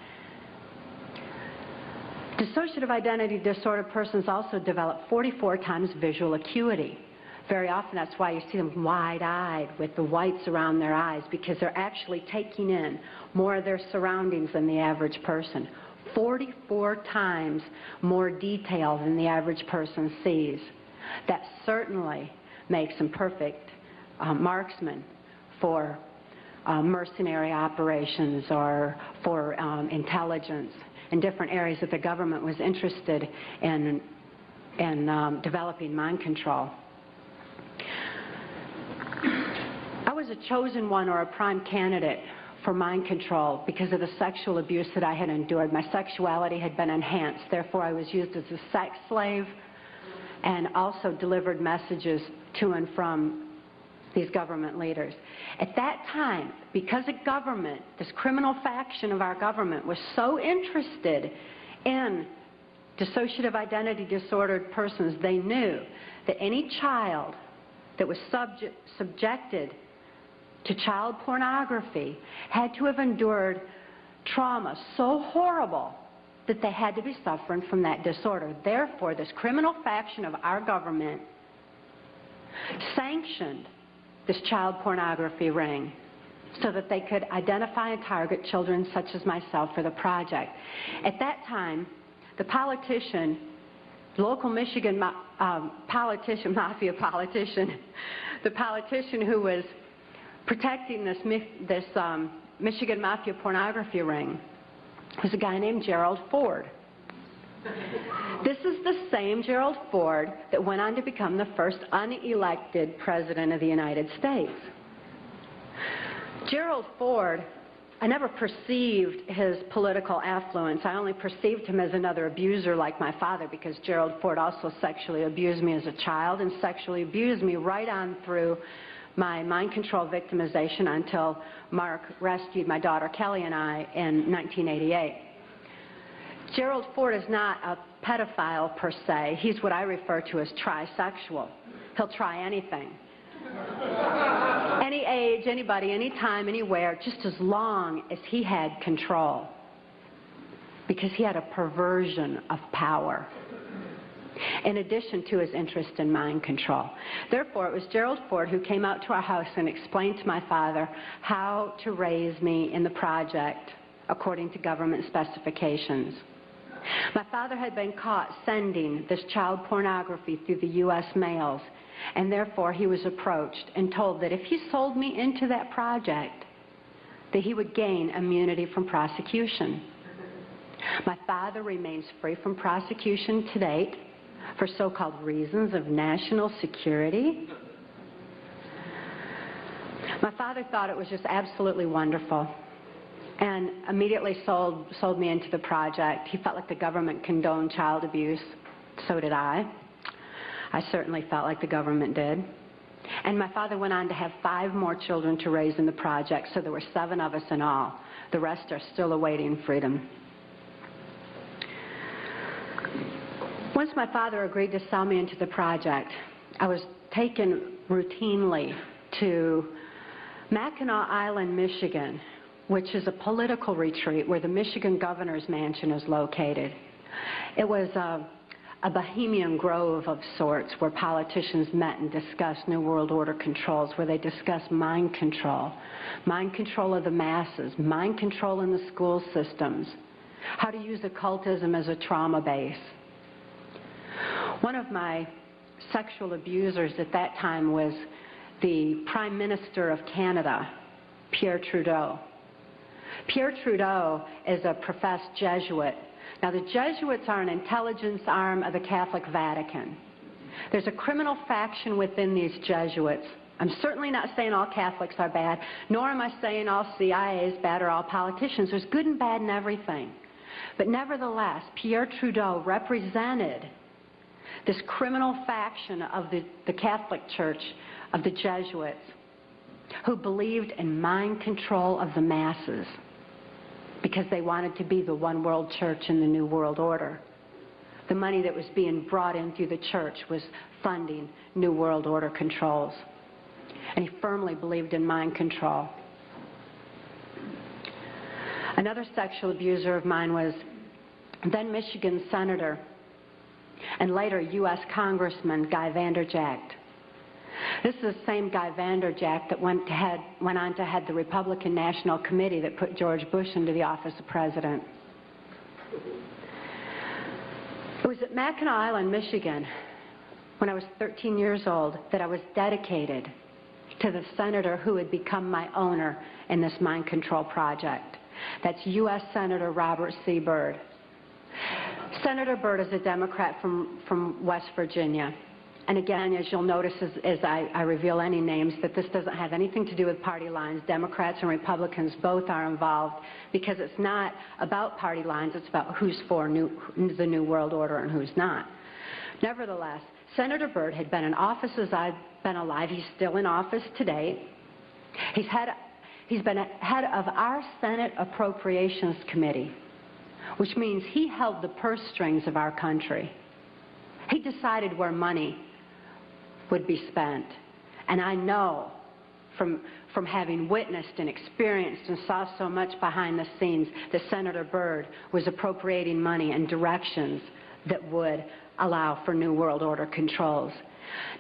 Dissociative identity disorder persons also develop 44 times visual acuity. Very often that's why you see them wide-eyed with the whites around their eyes because they're actually taking in more of their surroundings than the average person. 44 times more detail than the average person sees. That certainly makes them perfect uh, marksmen for uh, mercenary operations or for um, intelligence in different areas that the government was interested in, in um, developing mind control. Was a chosen one or a prime candidate for mind control because of the sexual abuse that I had endured. My sexuality had been enhanced. Therefore, I was used as a sex slave and also delivered messages to and from these government leaders. At that time, because a government, this criminal faction of our government, was so interested in dissociative identity disordered persons, they knew that any child that was subject, subjected to child pornography had to have endured trauma so horrible that they had to be suffering from that disorder. Therefore, this criminal faction of our government sanctioned this child pornography ring so that they could identify and target children such as myself for the project. At that time, the politician, local Michigan um, politician, mafia politician, the politician who was protecting this, this um, Michigan mafia pornography ring was a guy named Gerald Ford. This is the same Gerald Ford that went on to become the first unelected president of the United States. Gerald Ford, I never perceived his political affluence. I only perceived him as another abuser like my father because Gerald Ford also sexually abused me as a child and sexually abused me right on through my mind control victimization until Mark rescued my daughter Kelly and I in 1988. Gerald Ford is not a pedophile per se. He's what I refer to as trisexual. He'll try anything. Any age, anybody, anytime, anywhere, just as long as he had control. Because he had a perversion of power in addition to his interest in mind control. Therefore, it was Gerald Ford who came out to our house and explained to my father how to raise me in the project according to government specifications. My father had been caught sending this child pornography through the U.S. mails, and therefore he was approached and told that if he sold me into that project, that he would gain immunity from prosecution. My father remains free from prosecution to date for so-called reasons of national security. My father thought it was just absolutely wonderful and immediately sold, sold me into the project. He felt like the government condoned child abuse. So did I. I certainly felt like the government did. And my father went on to have five more children to raise in the project, so there were seven of us in all. The rest are still awaiting freedom. Once my father agreed to sell me into the project, I was taken routinely to Mackinac Island, Michigan, which is a political retreat where the Michigan governor's mansion is located. It was a, a bohemian grove of sorts where politicians met and discussed New World Order controls, where they discussed mind control, mind control of the masses, mind control in the school systems, how to use occultism as a trauma base. One of my sexual abusers at that time was the Prime Minister of Canada, Pierre Trudeau. Pierre Trudeau is a professed Jesuit. Now, the Jesuits are an intelligence arm of the Catholic Vatican. There's a criminal faction within these Jesuits. I'm certainly not saying all Catholics are bad, nor am I saying all CIA is bad or all politicians. There's good and bad in everything. But nevertheless, Pierre Trudeau represented this criminal faction of the, the Catholic Church, of the Jesuits, who believed in mind control of the masses because they wanted to be the one world church in the New World Order. The money that was being brought in through the church was funding New World Order controls. And he firmly believed in mind control. Another sexual abuser of mine was then Michigan Senator and later U.S. Congressman Guy Vander Jagt. This is the same Guy Vander Jagt that went, head, went on to head the Republican National Committee that put George Bush into the office of president. It was at Mackinac Island, Michigan, when I was 13 years old, that I was dedicated to the senator who would become my owner in this mind control project. That's U.S. Senator Robert C. Byrd. Senator Byrd is a Democrat from, from West Virginia. And again, as you'll notice as, as I, I reveal any names, that this doesn't have anything to do with party lines. Democrats and Republicans both are involved because it's not about party lines, it's about who's for new, the New World Order and who's not. Nevertheless, Senator Byrd had been in office as I've been alive. He's still in office today. He's, he's been head of our Senate Appropriations Committee, which means he held the purse strings of our country. He decided where money would be spent. And I know from, from having witnessed and experienced and saw so much behind the scenes that Senator Byrd was appropriating money and directions that would allow for New World Order controls.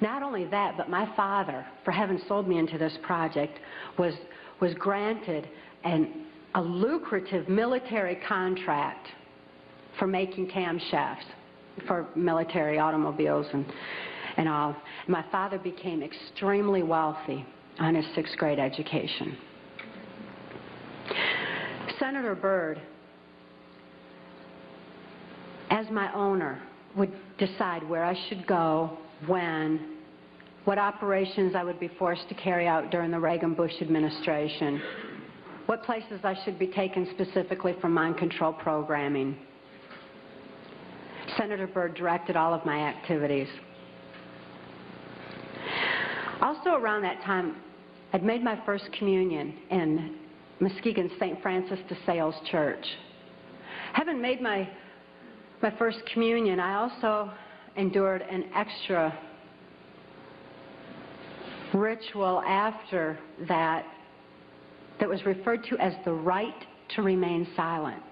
Not only that, but my father, for having sold me into this project, was, was granted an, a lucrative military contract for making camshafts for military automobiles and, and all. My father became extremely wealthy on his sixth grade education. Senator Byrd, as my owner, would decide where I should go, when, what operations I would be forced to carry out during the Reagan-Bush administration, what places I should be taken specifically for mind control programming. Senator Byrd directed all of my activities. Also around that time, I'd made my first communion in Muskegon St. Francis de Sales Church. Having made my, my first communion, I also endured an extra ritual after that that was referred to as the rite to remain silent.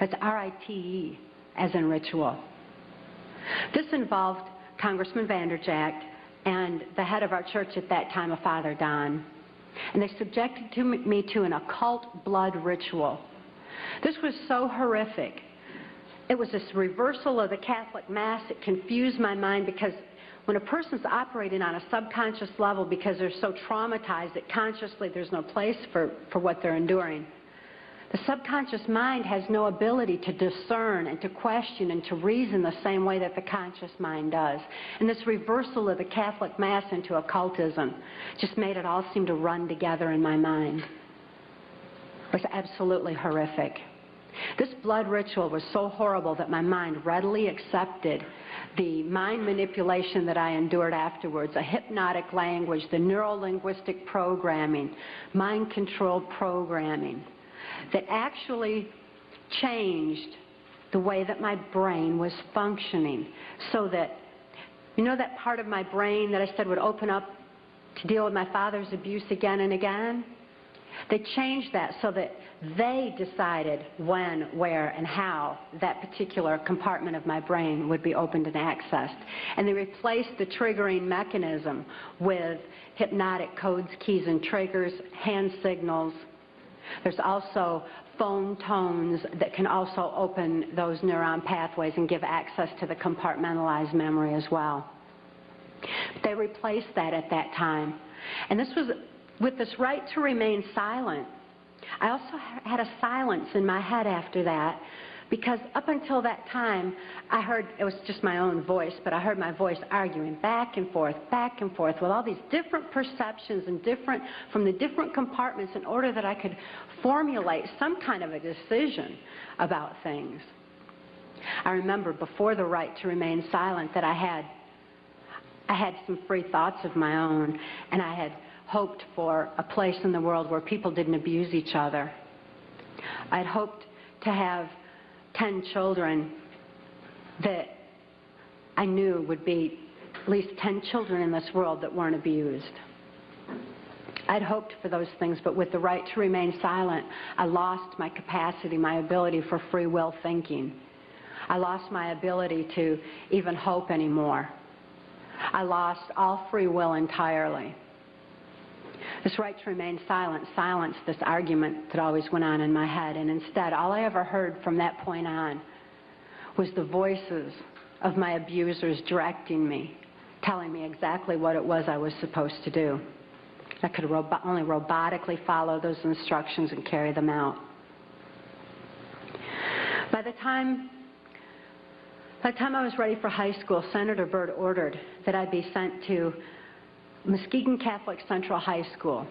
That's R-I-T-E, as in ritual. This involved Congressman Vander Jagt and the head of our church at that time, a Father Don. And they subjected to me to an occult blood ritual. This was so horrific. It was this reversal of the Catholic Mass. It confused my mind because when a person's operating on a subconscious level because they're so traumatized that consciously there's no place for, for what they're enduring, the subconscious mind has no ability to discern and to question and to reason the same way that the conscious mind does. And this reversal of the Catholic Mass into occultism just made it all seem to run together in my mind. It was absolutely horrific. This blood ritual was so horrible that my mind readily accepted the mind manipulation that I endured afterwards, a hypnotic language, the neuro-linguistic programming, mind control programming that actually changed the way that my brain was functioning so that, you know that part of my brain that I said would open up to deal with my father's abuse again and again? They changed that so that they decided when, where, and how that particular compartment of my brain would be opened and accessed. And they replaced the triggering mechanism with hypnotic codes, keys, and triggers, hand signals, there's also phone tones that can also open those neuron pathways and give access to the compartmentalized memory as well. They replaced that at that time. And this was with this rite to remain silent. I also had a silence in my head after that because up until that time, I heard, it was just my own voice, but I heard my voice arguing back and forth, back and forth with all these different perceptions and different, from the different compartments in order that I could formulate some kind of a decision about things. I remember before the rite to remain silent that I had, I had some free thoughts of my own, and I had hoped for a place in the world where people didn't abuse each other. I'd hoped to have 10 children that I knew would be at least 10 children in this world that weren't abused. I'd hoped for those things, but with the rite to remain silent, I lost my capacity, my ability for free will thinking. I lost my ability to even hope anymore. I lost all free will entirely. This rite to remain silent silenced this argument that always went on in my head, and instead, all I ever heard from that point on was the voices of my abusers directing me, telling me exactly what it was I was supposed to do. I could only robotically follow those instructions and carry them out. By the time By the time I was ready for high school, Senator Byrd ordered that I be sent to Muskegon Catholic Central High School.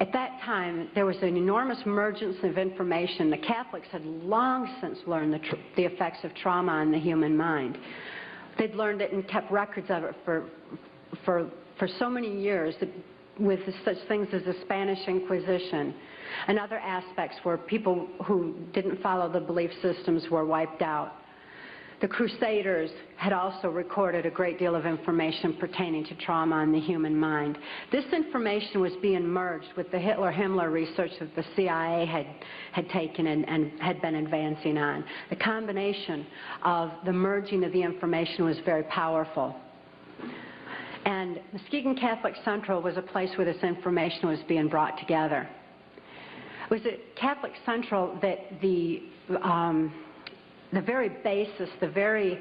At that time, there was an enormous emergence of information. The Catholics had long since learned the, the effects of trauma on the human mind. They'd learned it and kept records of it for, for, for so many years with such things as the Spanish Inquisition and other aspects where people who didn't follow the belief systems were wiped out. The Crusaders had also recorded a great deal of information pertaining to trauma on the human mind. This information was being merged with the Hitler-Himmler research that the CIA had, had taken and, and had been advancing on. The combination of the merging of the information was very powerful. And Muskegon Catholic Central was a place where this information was being brought together. It was at Catholic Central that the um, the very basis, the very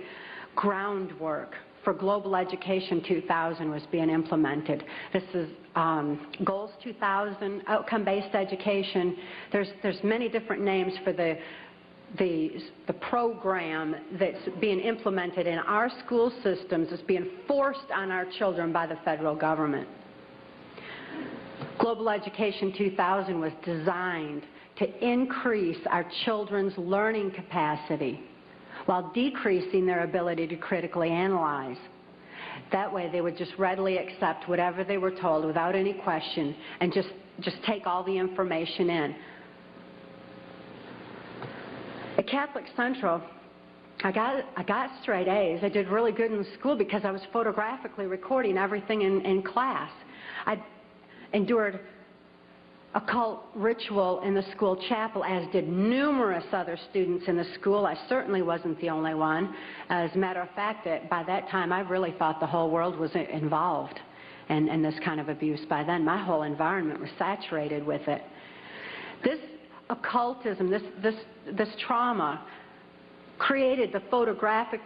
groundwork for Global Education 2000 was being implemented. This is um, Goals 2000, outcome-based education. There's, there's many different names for the, the, the program that's being implemented in our school systems. It's being forced on our children by the federal government. Global Education 2000 was designed to increase our children's learning capacity while decreasing their ability to critically analyze. That way they would just readily accept whatever they were told without any question and just, just take all the information in. At Catholic Central, I got, I got straight A's. I did really good in school because I was photographically recording everything in, in class. I endured occult ritual in the school chapel, as did numerous other students in the school. I certainly wasn't the only one. As a matter of fact, that by that time, I really thought the whole world was involved in, in this kind of abuse. By then, my whole environment was saturated with it. This occultism, this, this, this trauma, created the photographic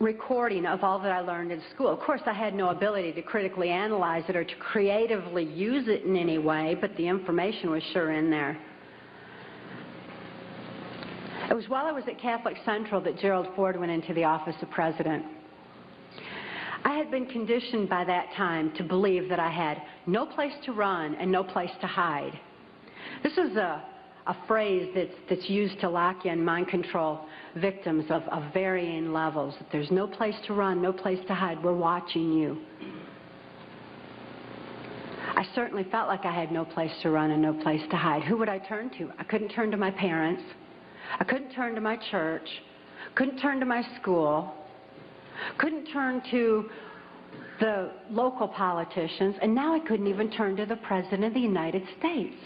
recording of all that I learned in school. Of course, I had no ability to critically analyze it or to creatively use it in any way, but the information was sure in there. It was while I was at Catholic Central that Gerald Ford went into the office of president. I had been conditioned by that time to believe that I had no place to run and no place to hide. This is a a phrase that's, that's used to lock in mind control victims of, of varying levels. There's no place to run, no place to hide. We're watching you. I certainly felt like I had no place to run and no place to hide. Who would I turn to? I couldn't turn to my parents. I couldn't turn to my church. Couldn't turn to my school. Couldn't turn to the local politicians. And now I couldn't even turn to the President of the United States.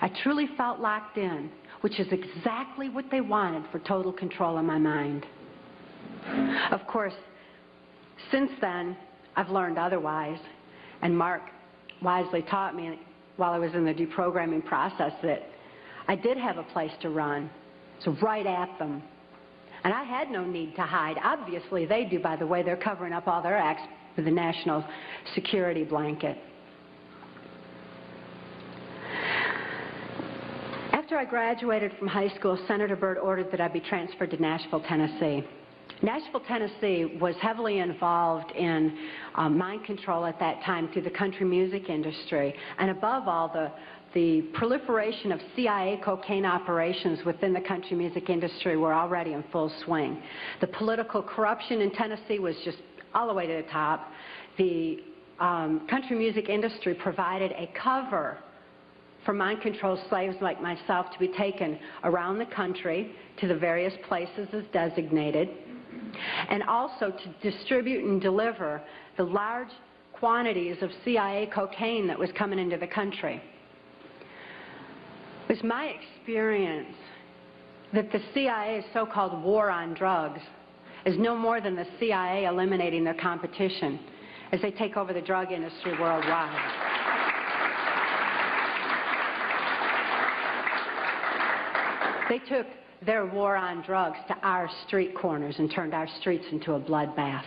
I truly felt locked in, which is exactly what they wanted for total control of my mind. Of course, since then, I've learned otherwise, and Mark wisely taught me while I was in the deprogramming process that I did have a place to run. So right at them. And I had no need to hide. Obviously, they do, by the way. They're covering up all their acts with the national security blanket. After I graduated from high school, Senator Byrd ordered that I be transferred to Nashville, Tennessee. Nashville, Tennessee was heavily involved in um, mind control at that time through the country music industry, and above all, the, the proliferation of CIA cocaine operations within the country music industry were already in full swing. The political corruption in Tennessee was just all the way to the top. The um, country music industry provided a cover for mind control slaves like myself to be taken around the country to the various places as designated, and also to distribute and deliver the large quantities of CIA cocaine that was coming into the country. It was my experience that the CIA's so-called war on drugs is no more than the CIA eliminating their competition as they take over the drug industry worldwide. They took their war on drugs to our street corners and turned our streets into a bloodbath.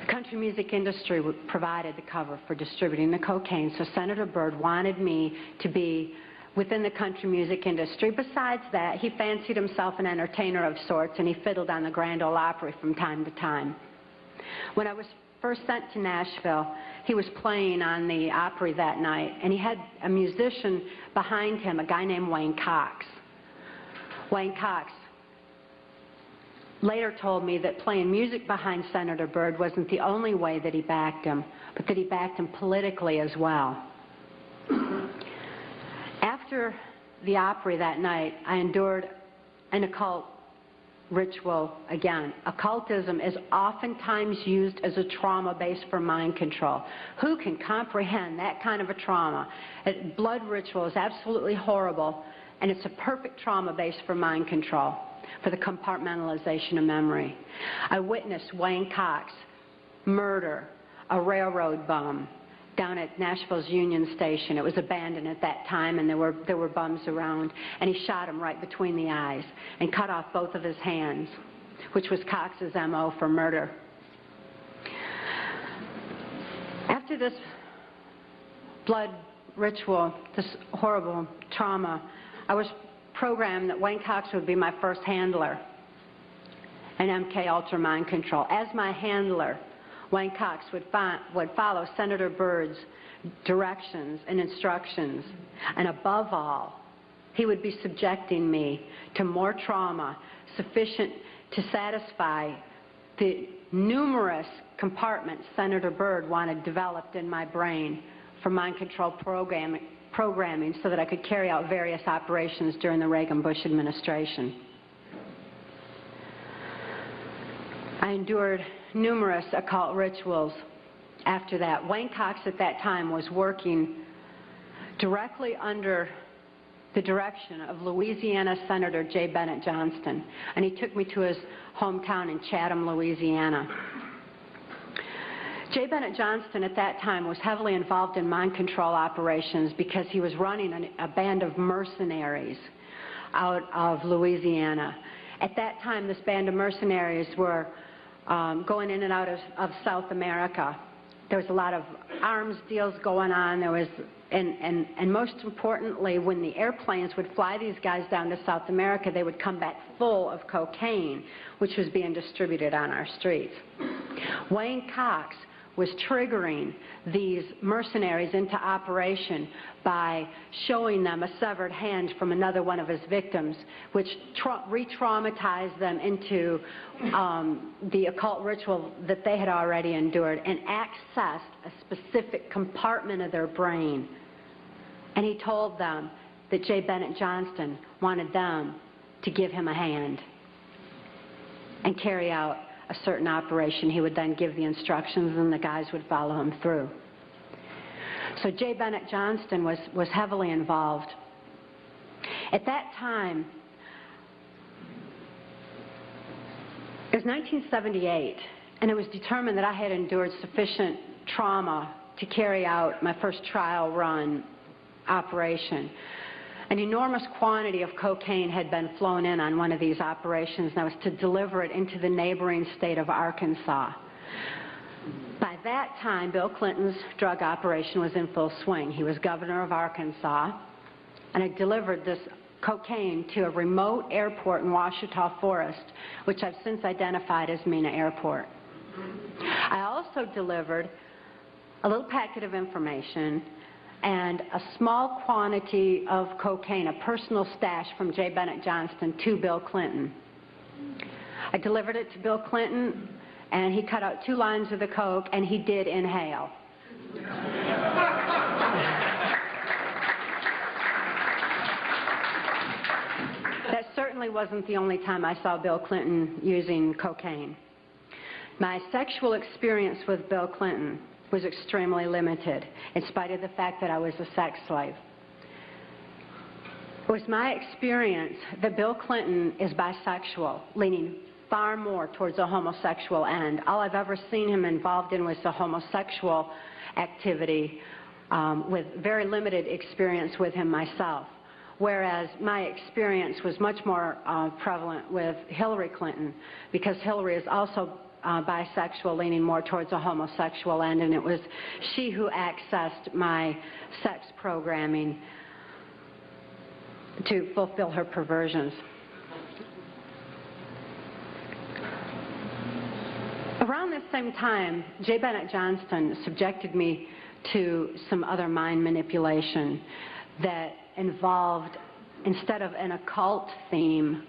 The country music industry provided the cover for distributing the cocaine, so Senator Byrd wanted me to be within the country music industry. Besides that, he fancied himself an entertainer of sorts, and he fiddled on the Grand Ole Opry from time to time. When I was first sent to Nashville, he was playing on the Opry that night, and he had a musician behind him, a guy named Wayne Cox. Wayne Cox later told me that playing music behind Senator Byrd wasn't the only way that he backed him, but that he backed him politically as well. After the Opry that night, I endured an occult ritual again. Occultism is oftentimes used as a trauma base for mind control. Who can comprehend that kind of a trauma? Blood ritual is absolutely horrible, and it's a perfect trauma base for mind control, for the compartmentalization of memory. I witnessed Wayne Cox murder a railroad bum down at Nashville's Union Station. It was abandoned at that time, and there were, there were bums around. And he shot him right between the eyes and cut off both of his hands, which was Cox's M.O. for murder. After this blood ritual, this horrible trauma, I was programmed that Wayne Cox would be my first handler in MK Ultra Mind Control. As my handler, Wayne Cox would, would follow Senator Byrd's directions and instructions. And above all, he would be subjecting me to more trauma sufficient to satisfy the numerous compartments Senator Byrd wanted developed in my brain for mind control programming, programming so that I could carry out various operations during the Reagan-Bush administration. I endured numerous occult rituals after that. Wayne Cox at that time was working directly under the direction of Louisiana Senator J. Bennett Johnston, and he took me to his hometown in Chatham, Louisiana. J. Bennett Johnston at that time was heavily involved in mind control operations because he was running an, a band of mercenaries out of Louisiana. At that time, this band of mercenaries were um, going in and out of, of South America. There was a lot of arms deals going on. There was, and, and, and most importantly, when the airplanes would fly these guys down to South America, they would come back full of cocaine, which was being distributed on our streets. Wayne Cox was triggering these mercenaries into operation by showing them a severed hand from another one of his victims, which re-traumatized them into um, the occult ritual that they had already endured and accessed a specific compartment of their brain. And he told them that J. Bennett Johnston wanted them to give him a hand and carry out a certain operation. He would then give the instructions and the guys would follow him through. So J. Bennett Johnston was, was heavily involved. At that time, it was 1978, and it was determined that I had endured sufficient trauma to carry out my first trial run operation. An enormous quantity of cocaine had been flown in on one of these operations, and I was to deliver it into the neighboring state of Arkansas. By that time, Bill Clinton's drug operation was in full swing. He was governor of Arkansas, and I delivered this cocaine to a remote airport in Ouachita Forest, which I've since identified as Mena Airport. I also delivered a little packet of information and a small quantity of cocaine, a personal stash from J. Bennett Johnston to Bill Clinton. I delivered it to Bill Clinton, and he cut out two lines of the coke, and he did inhale. that certainly wasn't the only time I saw Bill Clinton using cocaine. My sexual experience with Bill Clinton was extremely limited, in spite of the fact that I was a sex slave. It was my experience that Bill Clinton is bisexual, leaning far more towards a homosexual end. All I've ever seen him involved in was the homosexual activity um, with very limited experience with him myself. Whereas my experience was much more uh, prevalent with Hillary Clinton because Hillary is also uh, bisexual, leaning more towards a homosexual end, and it was she who accessed my sex programming. to fulfill her perversions. Around this same time, J. Bennett Johnston subjected me to some other mind manipulation that involved, instead of an occult theme,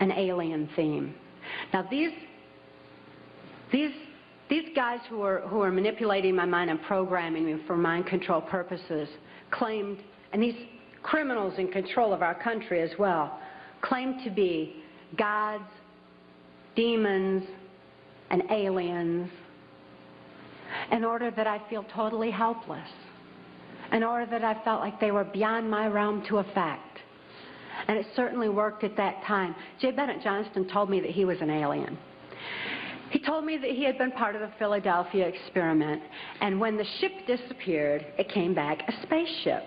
an alien theme. Now these, these, these guys who are, who are manipulating my mind and programming me for mind control purposes claimed, and these criminals in control of our country as well, claimed to be gods, demons, and aliens in order that I feel totally helpless, in order that I felt like they were beyond my realm to affect. And it certainly worked at that time. J. Bennett Johnston told me that he was an alien. He told me that he had been part of the Philadelphia experiment, and when the ship disappeared, it came back a spaceship.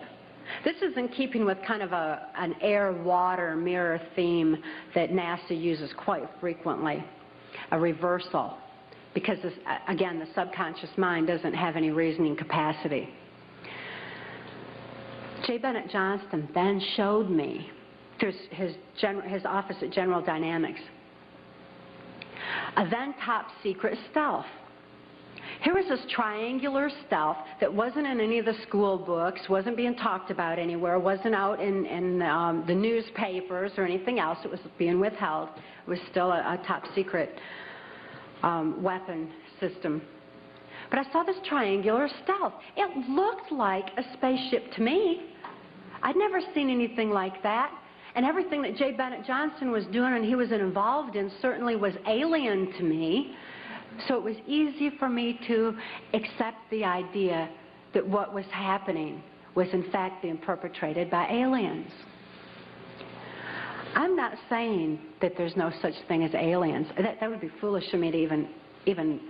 This is in keeping with kind of a, an air-water mirror theme that NASA uses quite frequently, a reversal, because, this, again, the subconscious mind doesn't have any reasoning capacity. J. Bennett Johnston then showed me through his, his office at General Dynamics a then top secret stealth. Here was this triangular stealth that wasn't in any of the school books, wasn't being talked about anywhere, wasn't out in, in um, the newspapers or anything else. It was being withheld. It was still a, a top secret um, weapon system. But I saw this triangular stealth. It looked like a spaceship to me. I'd never seen anything like that. And everything that J. Bennett Johnston was doing and he was involved in certainly was alien to me. So it was easy for me to accept the idea that what was happening was in fact being perpetrated by aliens. I'm not saying that there's no such thing as aliens. That, that would be foolish for me to even, even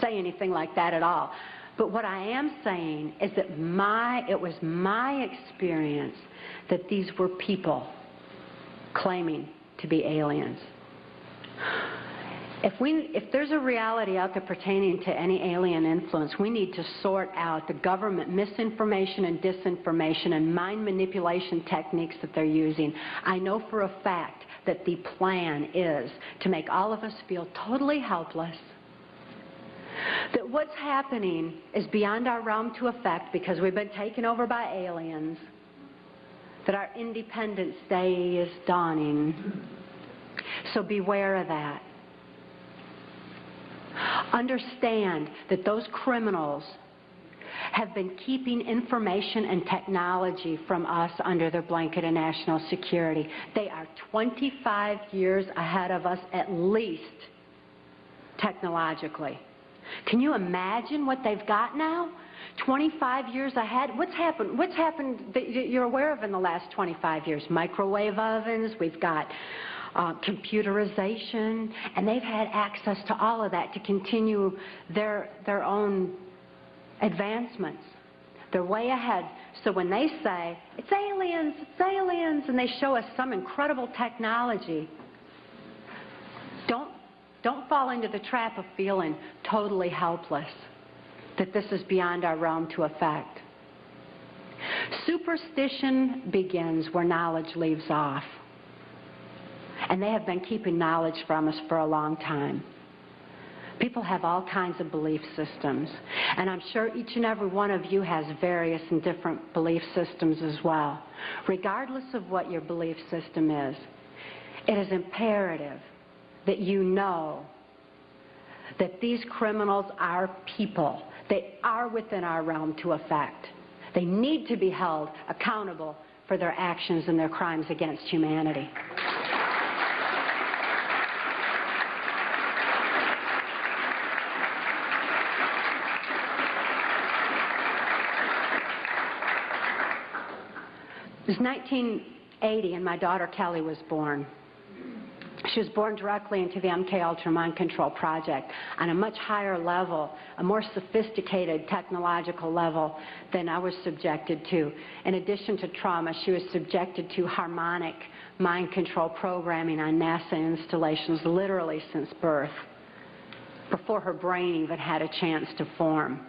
say anything like that at all. But what I am saying is that my, it was my experience that these were people claiming to be aliens. If, we, if there's a reality out there pertaining to any alien influence, we need to sort out the government misinformation and disinformation and mind manipulation techniques that they're using. I know for a fact that the plan is to make all of us feel totally helpless, that what's happening is beyond our realm to affect because we've been taken over by aliens, that our Independence Day is dawning. So beware of that. Understand that those criminals have been keeping information and technology from us under their blanket of national security. They are 25 years ahead of us at least technologically. Can you imagine what they've got now? 25 years ahead. What's happened? What's happened that you're aware of in the last 25 years? Microwave ovens. We've got uh, computerization, and they've had access to all of that to continue their their own advancements. They're way ahead. So when they say it's aliens, it's aliens, and they show us some incredible technology, don't fall into the trap of feeling totally helpless that this is beyond our realm to affect. Superstition begins where knowledge leaves off. And they have been keeping knowledge from us for a long time. People have all kinds of belief systems. And I'm sure each and every one of you has various and different belief systems as well. Regardless of what your belief system is, it is imperative that you know that these criminals are people. They are within our realm to affect. They need to be held accountable for their actions and their crimes against humanity. It was 1980 and my daughter Kelly was born. She was born directly into the MK Ultra Mind Control Project on a much higher level, a more sophisticated technological level than I was subjected to. In addition to trauma, she was subjected to harmonic mind control programming on NASA installations literally since birth, before her brain even had a chance to form.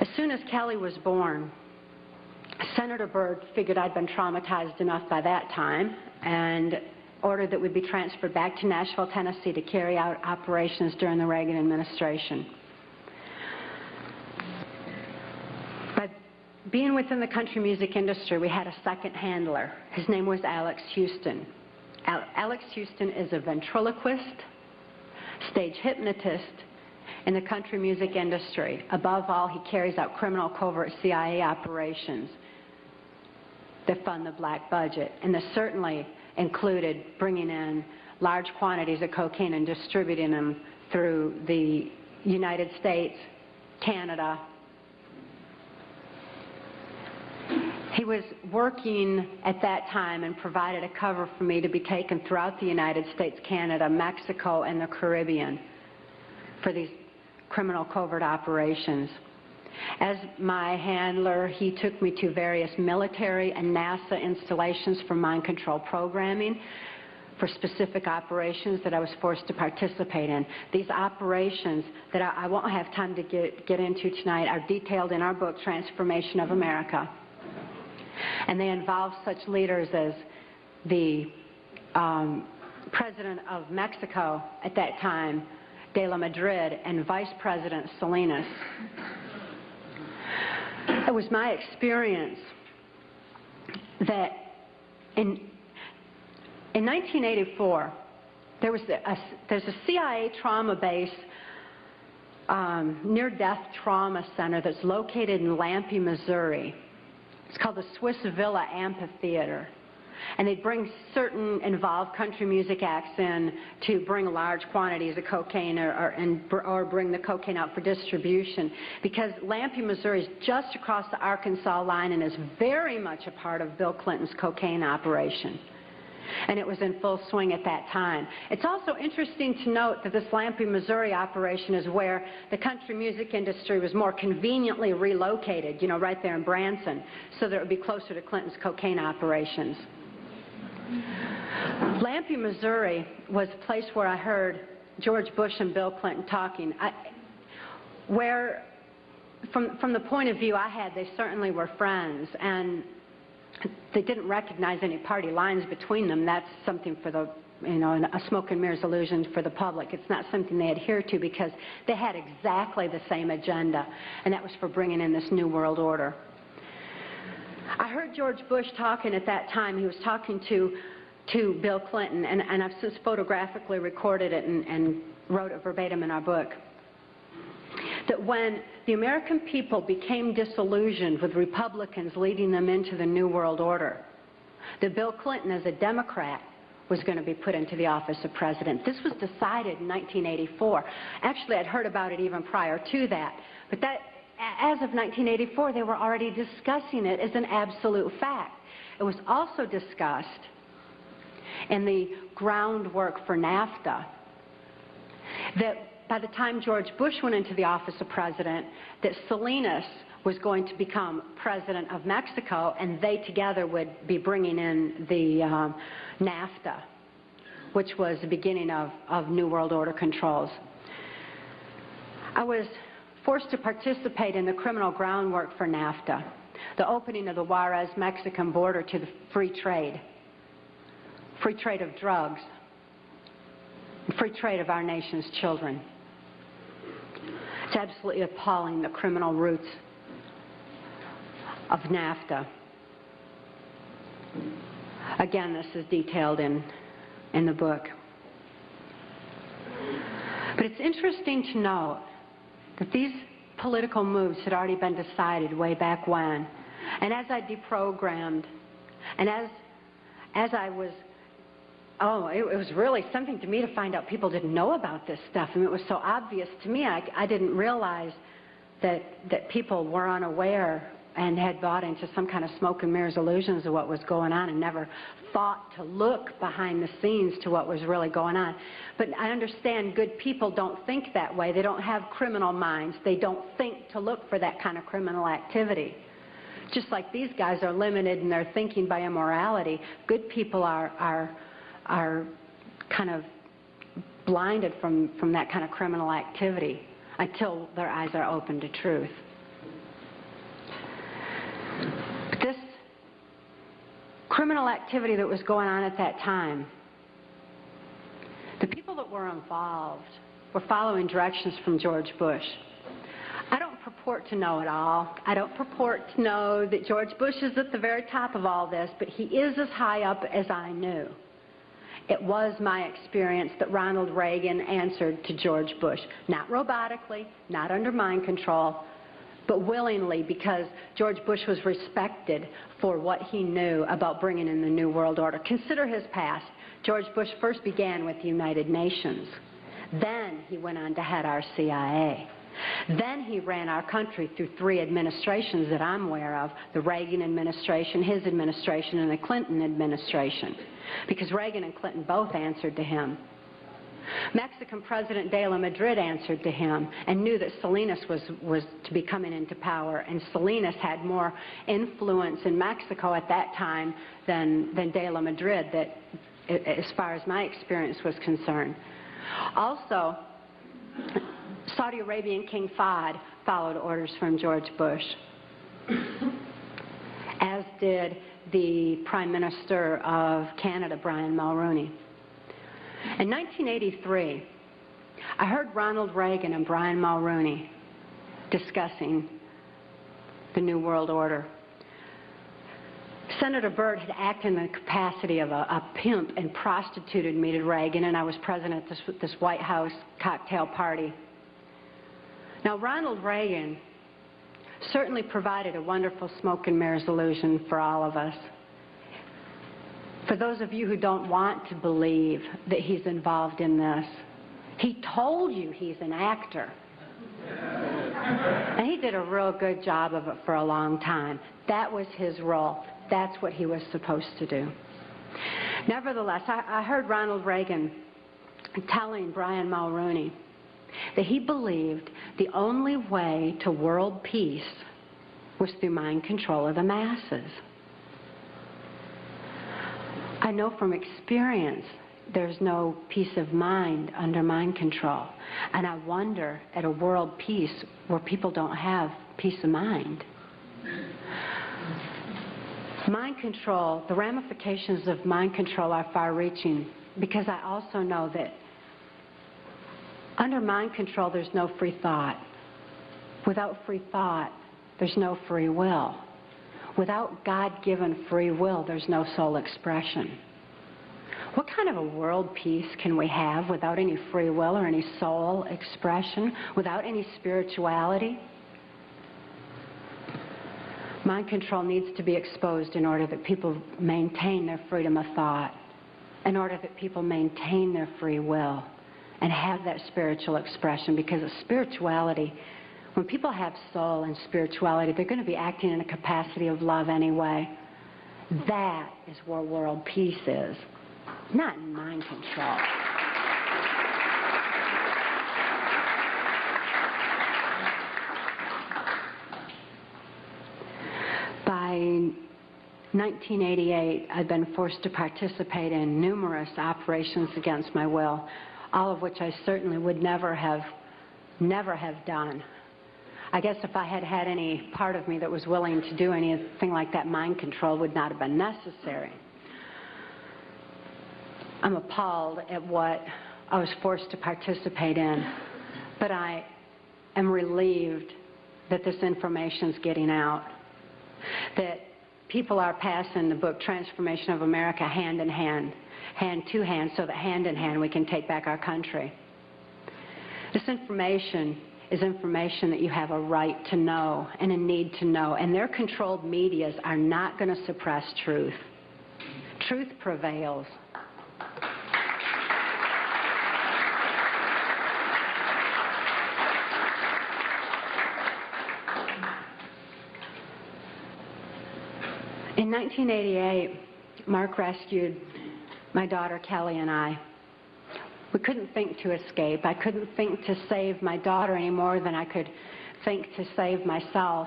As soon as Kelly was born, Senator Byrd figured I'd been traumatized enough by that time and ordered that we be transferred back to Nashville, Tennessee to carry out operations during the Reagan administration. By being within the country music industry, we had a second handler. His name was Alex Houston. Al Alex Houston is a ventriloquist, stage hypnotist in the country music industry. Above all, he carries out criminal covert CIA operations that fund the black budget. And this certainly included bringing in large quantities of cocaine and distributing them through the United States, Canada. He was working at that time and provided a cover for me to be taken throughout the United States, Canada, Mexico, and the Caribbean for these criminal covert operations. As my handler, he took me to various military and NASA installations for mind control programming for specific operations that I was forced to participate in. These operations that I, I won't have time to get, get into tonight are detailed in our book, Trance Formation of America. And they involve such leaders as the um, President of Mexico at that time, De La Madrid, and Vice President Salinas. It was my experience that in, in 1984, there was a, there's a CIA trauma base, um, near-death trauma center that's located in Lampe, Missouri. It's called the Swiss Villa Amphitheater. And they'd bring certain involved country music acts in to bring large quantities of cocaine or, or, and, or bring the cocaine out for distribution. Because Lampe, Missouri is just across the Arkansas line and is very much a part of Bill Clinton's cocaine operation and it was in full swing at that time. It's also interesting to note that this Lampe, Missouri operation is where the country music industry was more conveniently relocated, you know, right there in Branson, so that it would be closer to Clinton's cocaine operations. Lampe, Missouri was a place where I heard George Bush and Bill Clinton talking. I, where, from, from the point of view I had, they certainly were friends, and they didn't recognize any party lines between them. That's something for the, you know, a smoke and mirrors illusion for the public. It's not something they adhere to because they had exactly the same agenda, and that was for bringing in this new world order. I heard George Bush talking at that time. He was talking to, to Bill Clinton, and, and I've since photographically recorded it and, and wrote it verbatim in our book. That when the American people became disillusioned with Republicans leading them into the New World Order, that Bill Clinton, as a Democrat, was going to be put into the office of president. This was decided in 1984. Actually, I'd heard about it even prior to that. But that as of 1984, they were already discussing it as an absolute fact. It was also discussed in the groundwork for NAFTA that by the time George Bush went into the office of president, that Salinas was going to become president of Mexico, and they together would be bringing in the um, NAFTA, which was the beginning of, of New World Order controls. I was forced to participate in the criminal groundwork for NAFTA, the opening of the Juarez-Mexican border to the free trade, free trade of drugs, free trade of our nation's children. It's absolutely appalling, the criminal roots of NAFTA. Again, this is detailed in, in the book. But it's interesting to note that these political moves had already been decided way back when. And as I deprogrammed, and as, as I was, oh, it, it was really something to me to find out people didn't know about this stuff. Mean, it was so obvious to me, I, I didn't realize that, that people were unaware and had bought into some kind of smoke and mirrors illusions of what was going on and never thought to look behind the scenes to what was really going on. But I understand good people don't think that way. They don't have criminal minds. They don't think to look for that kind of criminal activity. Just like these guys are limited in their thinking by immorality, good people are, are, are kind of blinded from, from that kind of criminal activity until their eyes are open to truth. This criminal activity that was going on at that time. The people that were involved were following directions from George Bush. I don't purport to know it all. I don't purport to know that George Bush is at the very top of all this, but he is as high up as I knew. It was my experience that Ronald Reagan answered to George Bush, not robotically, not under mind control, but willingly because George Bush was respected for what he knew about bringing in the New World Order. Consider his past. George Bush first began with the United Nations. Then he went on to head our CIA. Then he ran our country through three administrations that I'm aware of, the Reagan administration, his administration, and the Clinton administration, because Reagan and Clinton both answered to him. Mexican President de la Madrid answered to him and knew that Salinas was, was to be coming into power, and Salinas had more influence in Mexico at that time than, than de la Madrid, that, as far as my experience was concerned. Also, Saudi Arabian King Fahd followed orders from George Bush, as did the Prime Minister of Canada, Brian Mulroney. In 1983, I heard Ronald Reagan and Brian Mulroney discussing the New World Order. Senator Byrd had acted in the capacity of a, a, pimp and prostituted me to Reagan, and I was present at this, this White House cocktail party. Now, Ronald Reagan certainly provided a wonderful smoke and mirrors illusion for all of us. For those of you who don't want to believe that he's involved in this, he told you he's an actor. And he did a real good job of it for a long time. That was his role. That's what he was supposed to do. Nevertheless, I, I heard Ronald Reagan telling Brian Mulroney that he believed the only way to world peace was through mind control of the masses. I know from experience there's no peace of mind under mind control. And I wonder at a world peace where people don't have peace of mind. Mind control, the ramifications of mind control are far reaching because I also know that under mind control there's no free thought. Without free thought, there's no free will. Without God-given free will, there's no soul expression. What kind of a world peace can we have without any free will or any soul expression, without any spirituality? Mind control needs to be exposed in order that people maintain their freedom of thought, in order that people maintain their free will and have that spiritual expression because spirituality when people have soul and spirituality, they're going to be acting in a capacity of love anyway. That is where world peace is, not mind control. By 1988, I'd been forced to participate in numerous operations against my will, all of which I certainly would never have, never have done. I guess if I had had any part of me that was willing to do anything like that, mind control would not have been necessary. I'm appalled at what I was forced to participate in, but I am relieved that this information is getting out, that people are passing the book Trance Formation of America hand in hand, hand to hand, so that hand in hand we can take back our country. This information is information that you have a right to know and a need to know. And their controlled medias are not going to suppress truth. Truth prevails. In 1988, Mark rescued my daughter Kelly and I. We couldn't think to escape. I couldn't think to save my daughter any more than I could think to save myself.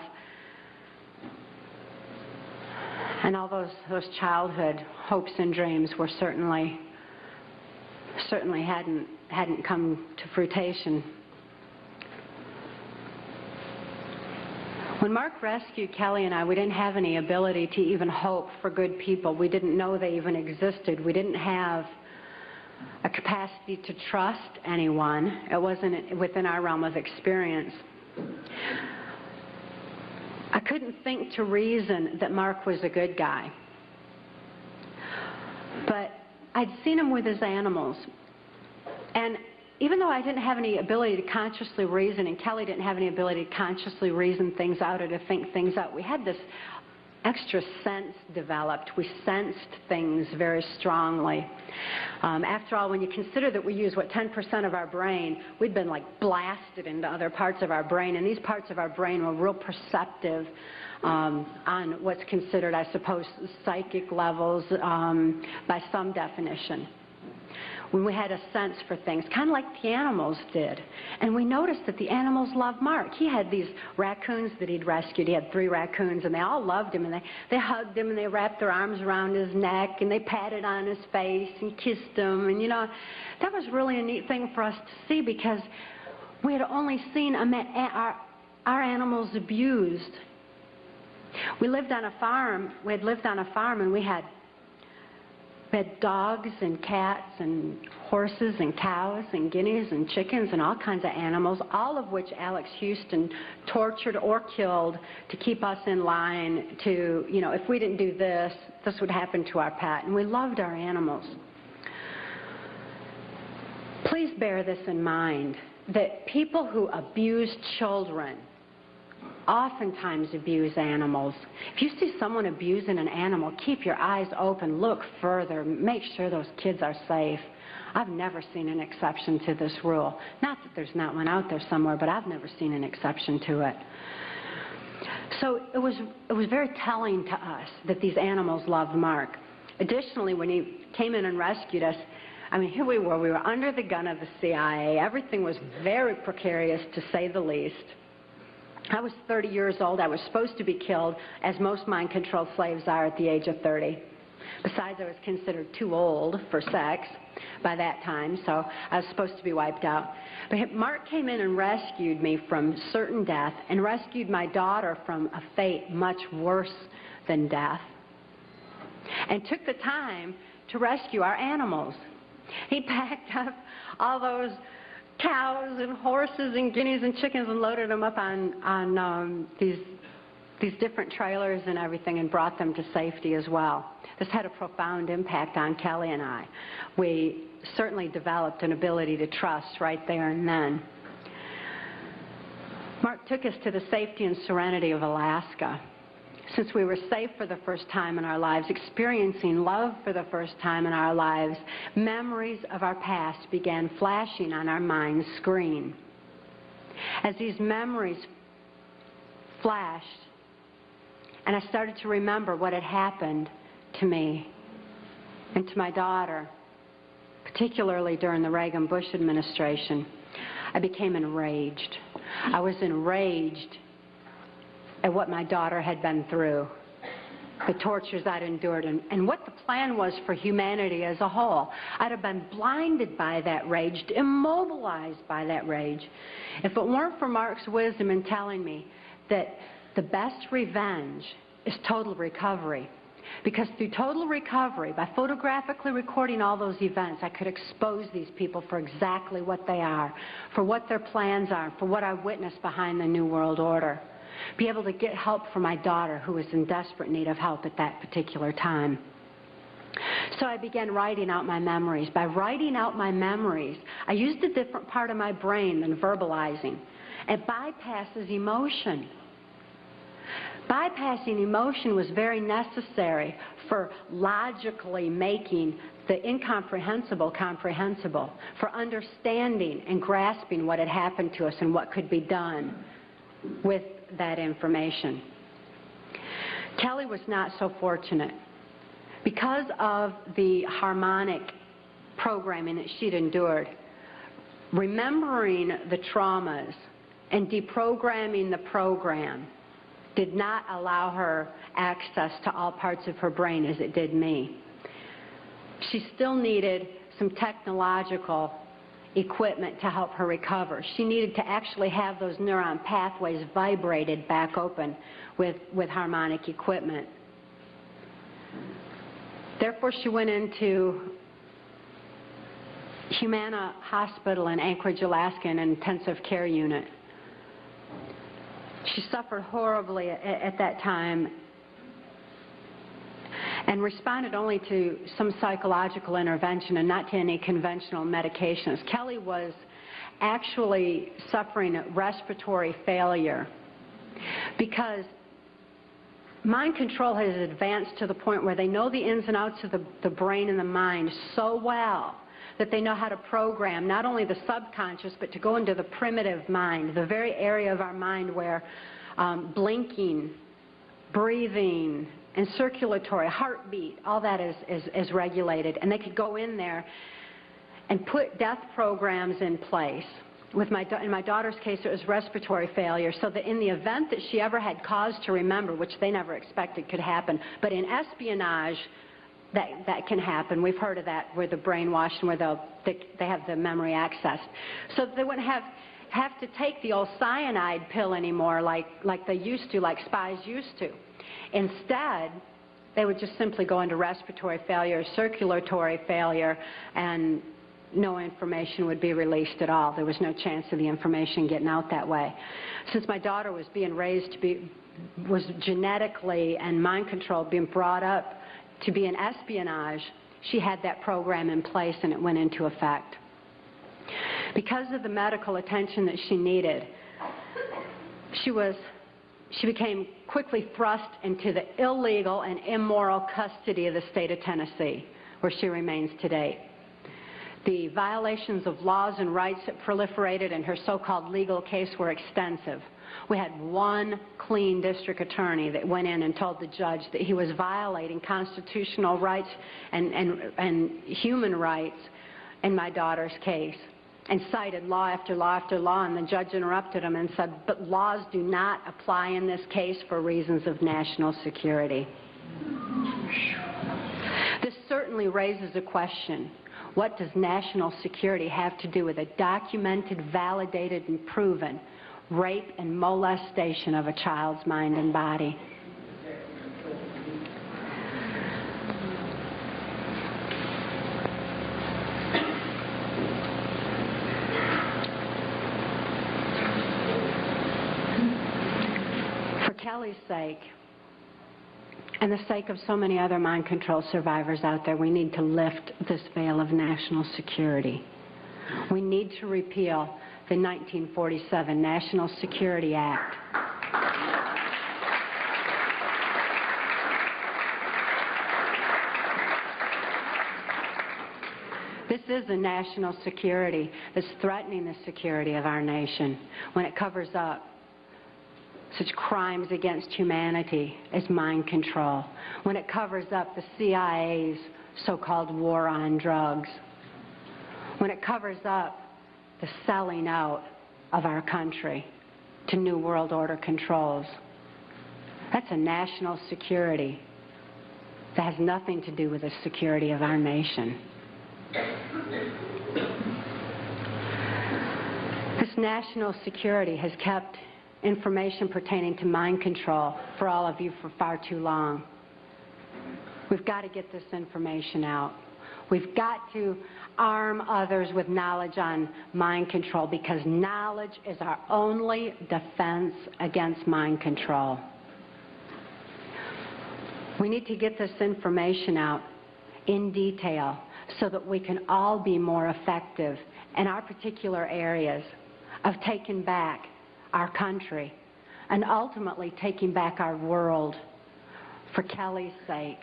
And all those, those childhood hopes and dreams were certainly, certainly hadn't, hadn't come to fruition. When Mark rescued Kelly and I, we didn't have any ability to even hope for good people. We didn't know they even existed. We didn't have a capacity to trust anyone. It wasn't within our realm of experience. I couldn't think to reason that Mark was a good guy. But I'd seen him with his animals. And even though I didn't have any ability to consciously reason, and Kelly didn't have any ability to consciously reason things out or to think things out, we had this extra sense developed. We sensed things very strongly. Um, after all, when you consider that we use, what, 10% of our brain, we'd been like blasted into other parts of our brain, and these parts of our brain were real perceptive um, on what's considered, I suppose, psychic levels um, by some definition when we had a sense for things, kind of like the animals did. And we noticed that the animals loved Mark. He had these raccoons that he'd rescued. He had three raccoons, and they all loved him, and they, they hugged him, and they wrapped their arms around his neck, and they patted on his face and kissed him. And, you know, that was really a neat thing for us to see because we had only seen our, our animals abused. We lived on a farm. We had lived on a farm, and we had had dogs and cats and horses and cows and guineas and chickens and all kinds of animals, all of which Alex Houston tortured or killed to keep us in line to, you know, if we didn't do this, this would happen to our pet. And we loved our animals. Please bear this in mind that people who abuse children oftentimes abuse animals. If you see someone abusing an animal, keep your eyes open, look further, make sure those kids are safe. I've never seen an exception to this rule. Not that there's not one out there somewhere, but I've never seen an exception to it. So it was, it was very telling to us that these animals loved Mark. Additionally, when he came in and rescued us, I mean, here we were. We were under the gun of the CIA. Everything was very precarious, to say the least. I was 30 years old. I was supposed to be killed, as most mind-controlled slaves are at the age of 30. Besides, I was considered too old for sex by that time, so I was supposed to be wiped out. But Mark came in and rescued me from certain death and rescued my daughter from a fate much worse than death and took the time to rescue our animals. He packed up all those cows and horses and guineas and chickens and loaded them up on, on um, these, these different trailers and everything and brought them to safety as well. This had a profound impact on Kelly and I. We certainly developed an ability to trust right there and then. Mark took us to the safety and serenity of Alaska since we were safe for the first time in our lives, experiencing love for the first time in our lives, memories of our past began flashing on our mind's screen. As these memories flashed, and I started to remember what had happened to me and to my daughter, particularly during the Reagan Bush administration, I became enraged. I was enraged at what my daughter had been through, the tortures I'd endured, and, and what the plan was for humanity as a whole. I'd have been blinded by that rage, immobilized by that rage. If it weren't for Mark's wisdom in telling me that the best revenge is total recovery. Because through total recovery, by photographically recording all those events, I could expose these people for exactly what they are, for what their plans are, for what I witnessed behind the New World Order be able to get help for my daughter who was in desperate need of help at that particular time. So I began writing out my memories. By writing out my memories, I used a different part of my brain than verbalizing. It bypasses emotion. Bypassing emotion was very necessary for logically making the incomprehensible comprehensible, for understanding and grasping what had happened to us and what could be done with that information. Kelly was not so fortunate. Because of the harmonic programming that she'd endured, remembering the traumas and deprogramming the program did not allow her access to all parts of her brain as it did me. She still needed some technological equipment to help her recover. She needed to actually have those neuron pathways vibrated back open with, with harmonic equipment. Therefore, she went into Humana Hospital in Anchorage, Alaska, in an intensive care unit. She suffered horribly at, at that time and responded only to some psychological intervention and not to any conventional medications. Kelly was actually suffering respiratory failure because mind control has advanced to the point where they know the ins and outs of the, the brain and the mind so well that they know how to program not only the subconscious but to go into the primitive mind, the very area of our mind where um, blinking, breathing, and circulatory, heartbeat, all that is, is, is regulated. And they could go in there and put death programs in place. With my, in my daughter's case, it was respiratory failure, so that in the event that she ever had cause to remember, which they never expected could happen, but in espionage, that, that can happen. We've heard of that, where the brainwashed, where they'll, they, they have the memory access. So they wouldn't have, have to take the old cyanide pill anymore like, like they used to, like spies used to. Instead, they would just simply go into respiratory failure, circulatory failure, and no information would be released at all. There was no chance of the information getting out that way. Since my daughter was being raised to be, was genetically and mind controlled, being brought up to be in espionage, she had that program in place and it went into effect. Because of the medical attention that she needed, she was she became quickly thrust into the illegal and immoral custody of the state of Tennessee, where she remains today. The violations of laws and rights that proliferated in her so-called legal case were extensive. We had one clean district attorney that went in and told the judge that he was violating constitutional rights and, and, and human rights in my daughter's case and cited law after law after law, and the judge interrupted him and said, but laws do not apply in this case for reasons of national security. This certainly raises a question. What does national security have to do with a documented, validated, and proven rape and molestation of a child's mind and body? Kelly's sake and the sake of so many other mind control survivors out there, we need to lift this veil of national security. We need to repeal the 1947 National Security Act. This is a national security that's threatening the security of our nation when it covers up such crimes against humanity as mind control, when it covers up the CIA's so-called war on drugs, when it covers up the selling out of our country to New World Order controls. That's a national security that has nothing to do with the security of our nation. This national security has kept information pertaining to mind control for all of you for far too long. We've got to get this information out. We've got to arm others with knowledge on mind control because knowledge is our only defense against mind control. We need to get this information out in detail so that we can all be more effective in our particular areas of taking back our country, and ultimately taking back our world for Kelly's sake,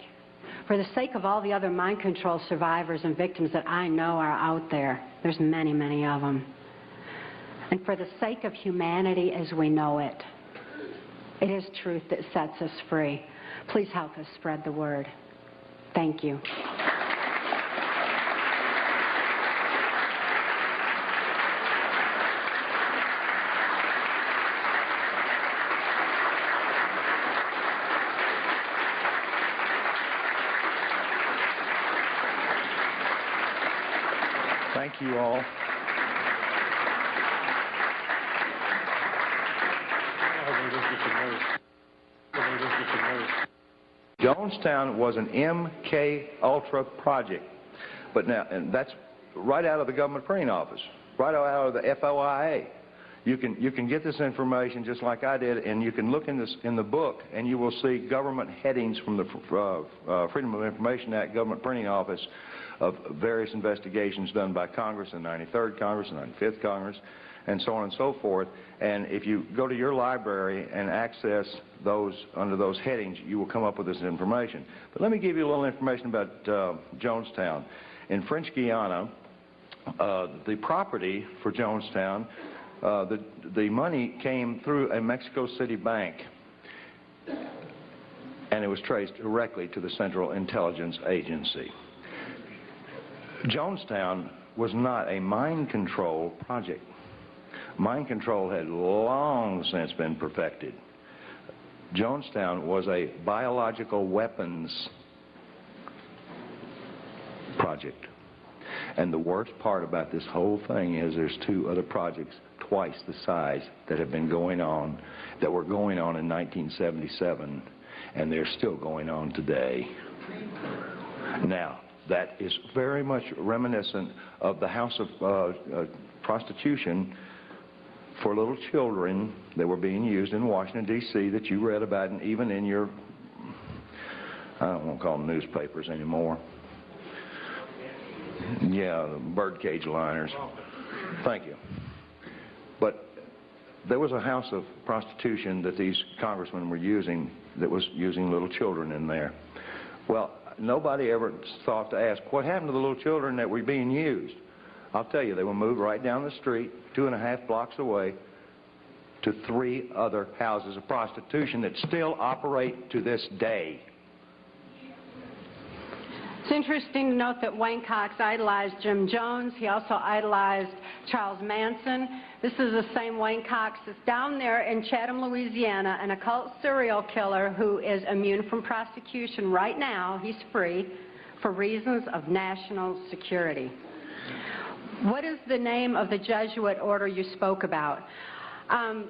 for the sake of all the other mind control survivors and victims that I know are out there. There's many, many of them. And for the sake of humanity as we know it. It is truth that sets us free. Please help us spread the word. Thank you. you all. Jonestown was an MK Ultra project, but now and that's right out of the government printing office, right out of the FOIA. You can you can get this information just like I did, and you can look in this in the book, and you will see government headings from the uh, uh, Freedom of Information Act government printing office of various investigations done by Congress, the 93rd Congress, the 95th Congress, and so on and so forth. And if you go to your library and access those under those headings, you will come up with this information. But let me give you a little information about uh, Jonestown. In French Guiana, uh, the property for Jonestown, uh, the, the money came through a Mexico City bank, and it was traced directly to the Central Intelligence Agency. Jonestown was not a mind control project. Mind control had long since been perfected. Jonestown was a biological weapons project. And the worst part about this whole thing is there's two other projects twice the size that have been going on, that were going on in 1977, and they're still going on today. Now, that is very much reminiscent of the house of uh, uh, prostitution for little children that were being used in Washington, D.C. that you read about and even in your, I don't want to call them newspapers anymore. Yeah, birdcage liners. Thank you. But there was a house of prostitution that these congressmen were using that was using little children in there. Well, nobody ever thought to ask, what happened to the little children that were being used? I'll tell you, they were moved right down the street, two and a half blocks away, to three other houses of prostitution that still operate to this day. It's interesting to note that Wayne Cox idolized Jim Jones. He also idolized Charles Manson. This is the same Wayne Cox that's down there in Chatham, Louisiana, an occult serial killer who is immune from prosecution right now. He's free for reasons of national security. What is the name of the Jesuit order you spoke about? Um,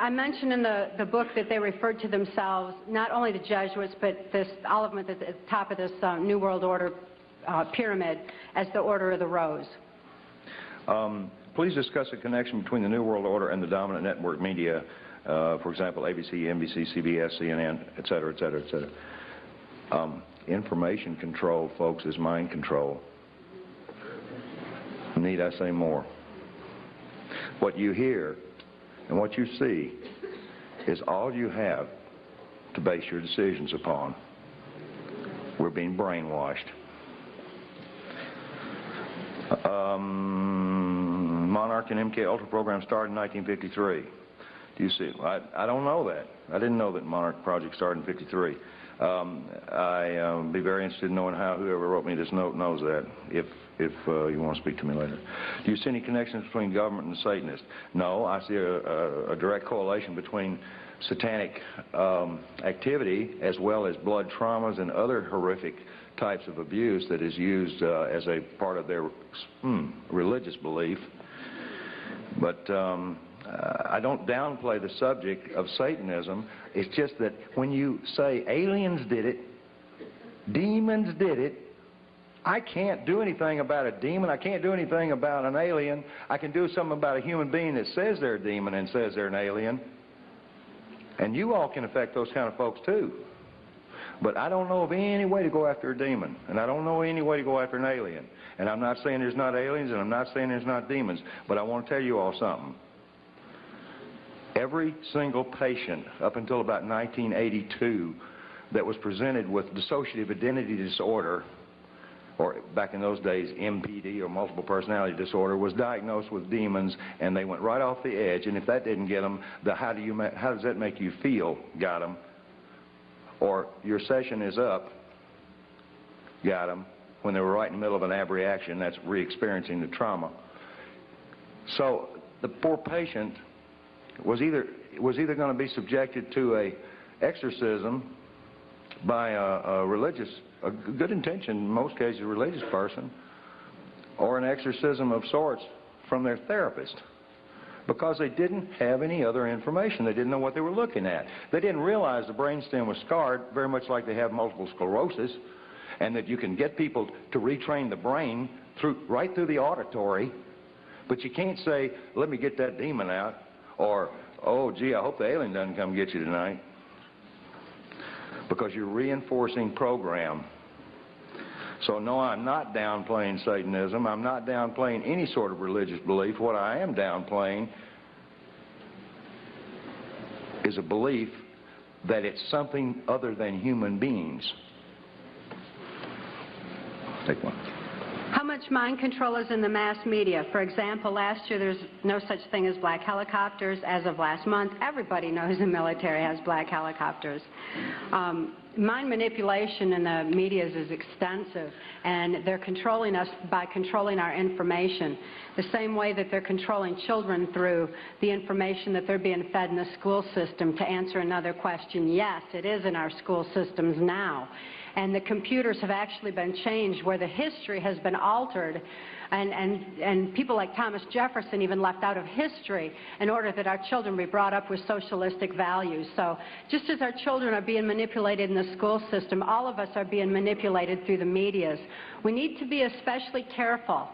I mentioned in the, the book that they referred to themselves, not only the Jesuits, but this, all of them at the, top of this uh, New World Order uh, pyramid, as the Order of the Rose. Um, please discuss the connection between the New World Order and the dominant network media, uh, for example, ABC, NBC, CBS, CNN, et cetera, et cetera, et cetera. Um, information control, folks, is mind control. Need I say more? What you hear and what you see is all you have to base your decisions upon. We're being brainwashed. Um, Monarch and MK Ultra program started in 1953. Do you see? I, I don't know that. I didn't know that Monarch project started in 53. Um, I um, be very interested in knowing how whoever wrote me this note knows that, if if uh, you want to speak to me later. Do you see any connections between government and Satanists? No, I see a, a, a direct correlation between satanic um, activity as well as blood traumas and other horrific types of abuse that is used uh, as a part of their hmm, religious belief. But um, I don't downplay the subject of Satanism. It's just that when you say aliens did it, demons did it, I can't do anything about a demon. I can't do anything about an alien. I can do something about a human being that says they're a demon and says they're an alien. And you all can affect those kind of folks too. But I don't know of any way to go after a demon. And I don't know any way to go after an alien. And I'm not saying there's not aliens and I'm not saying there's not demons. But I want to tell you all something. Every single patient up until about 1982 that was presented with dissociative identity disorder or back in those days, MPD or multiple personality disorder, was diagnosed with demons, and they went right off the edge. And if that didn't get them, the how do you how does that make you feel? Got them. Or your session is up. Got them. When they were right in the middle of an abreaction, that's re-experiencing the trauma. So the poor patient was either was either going to be subjected to a exorcism by a, a religious a good intention, in most cases, a religious person, or an exorcism of sorts from their therapist. because they didn't have any other information. They didn't know what they were looking at. They didn't realize the brainstem was scarred, very much like they have multiple sclerosis, and that you can get people to retrain the brain through, right through the auditory, but you can't say, let me get that demon out, or, oh, gee, I hope the alien doesn't come get you tonight, because you're reinforcing program. So no, I'm not downplaying Satanism. I'm not downplaying any sort of religious belief. What I am downplaying is a belief that it's something other than human beings. Take one. How much mind control is in the mass media? For example, last year there's no such thing as black helicopters. As of last month, everybody knows the military has black helicopters. Um, mind manipulation in the media is extensive, and they're controlling us by controlling our information. The same way that they're controlling children through the information that they're being fed in the school system. To answer another question, yes, it is in our school systems now and the computers have actually been changed where the history has been altered and, and, and people like Thomas Jefferson even left out of history in order that our children be brought up with socialistic values. So just as our children are being manipulated in the school system, all of us are being manipulated through the medias. We need to be especially careful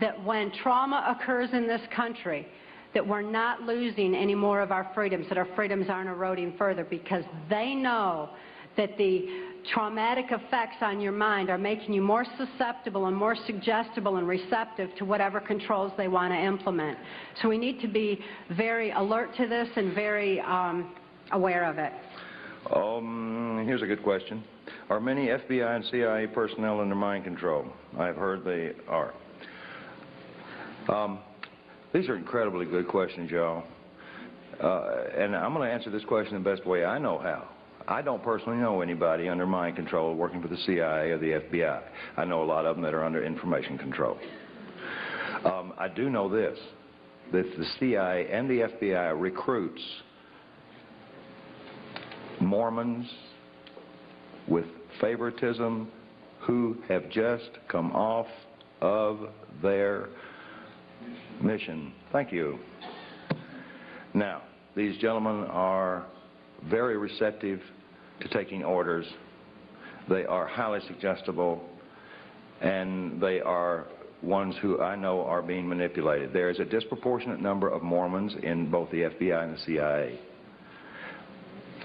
that when trauma occurs in this country, that we're not losing any more of our freedoms, that our freedoms aren't eroding further because they know that the traumatic effects on your mind are making you more susceptible and more suggestible and receptive to whatever controls they want to implement. So we need to be very alert to this and very um, aware of it. Um, here's a good question. Are many FBI and CIA personnel under mind control? I've heard they are. Um, these are incredibly good questions, y'all. Uh, and I'm going to answer this question the best way I know how. I don't personally know anybody under mind control working for the CIA or the FBI. I know a lot of them that are under information control. Um, I do know this, that the CIA and the FBI recruits Mormons with favoritism who have just come off of their mission. Thank you. Now, these gentlemen are very receptive to taking orders. They are highly suggestible, and they are ones who I know are being manipulated. There is a disproportionate number of Mormons in both the FBI and the CIA.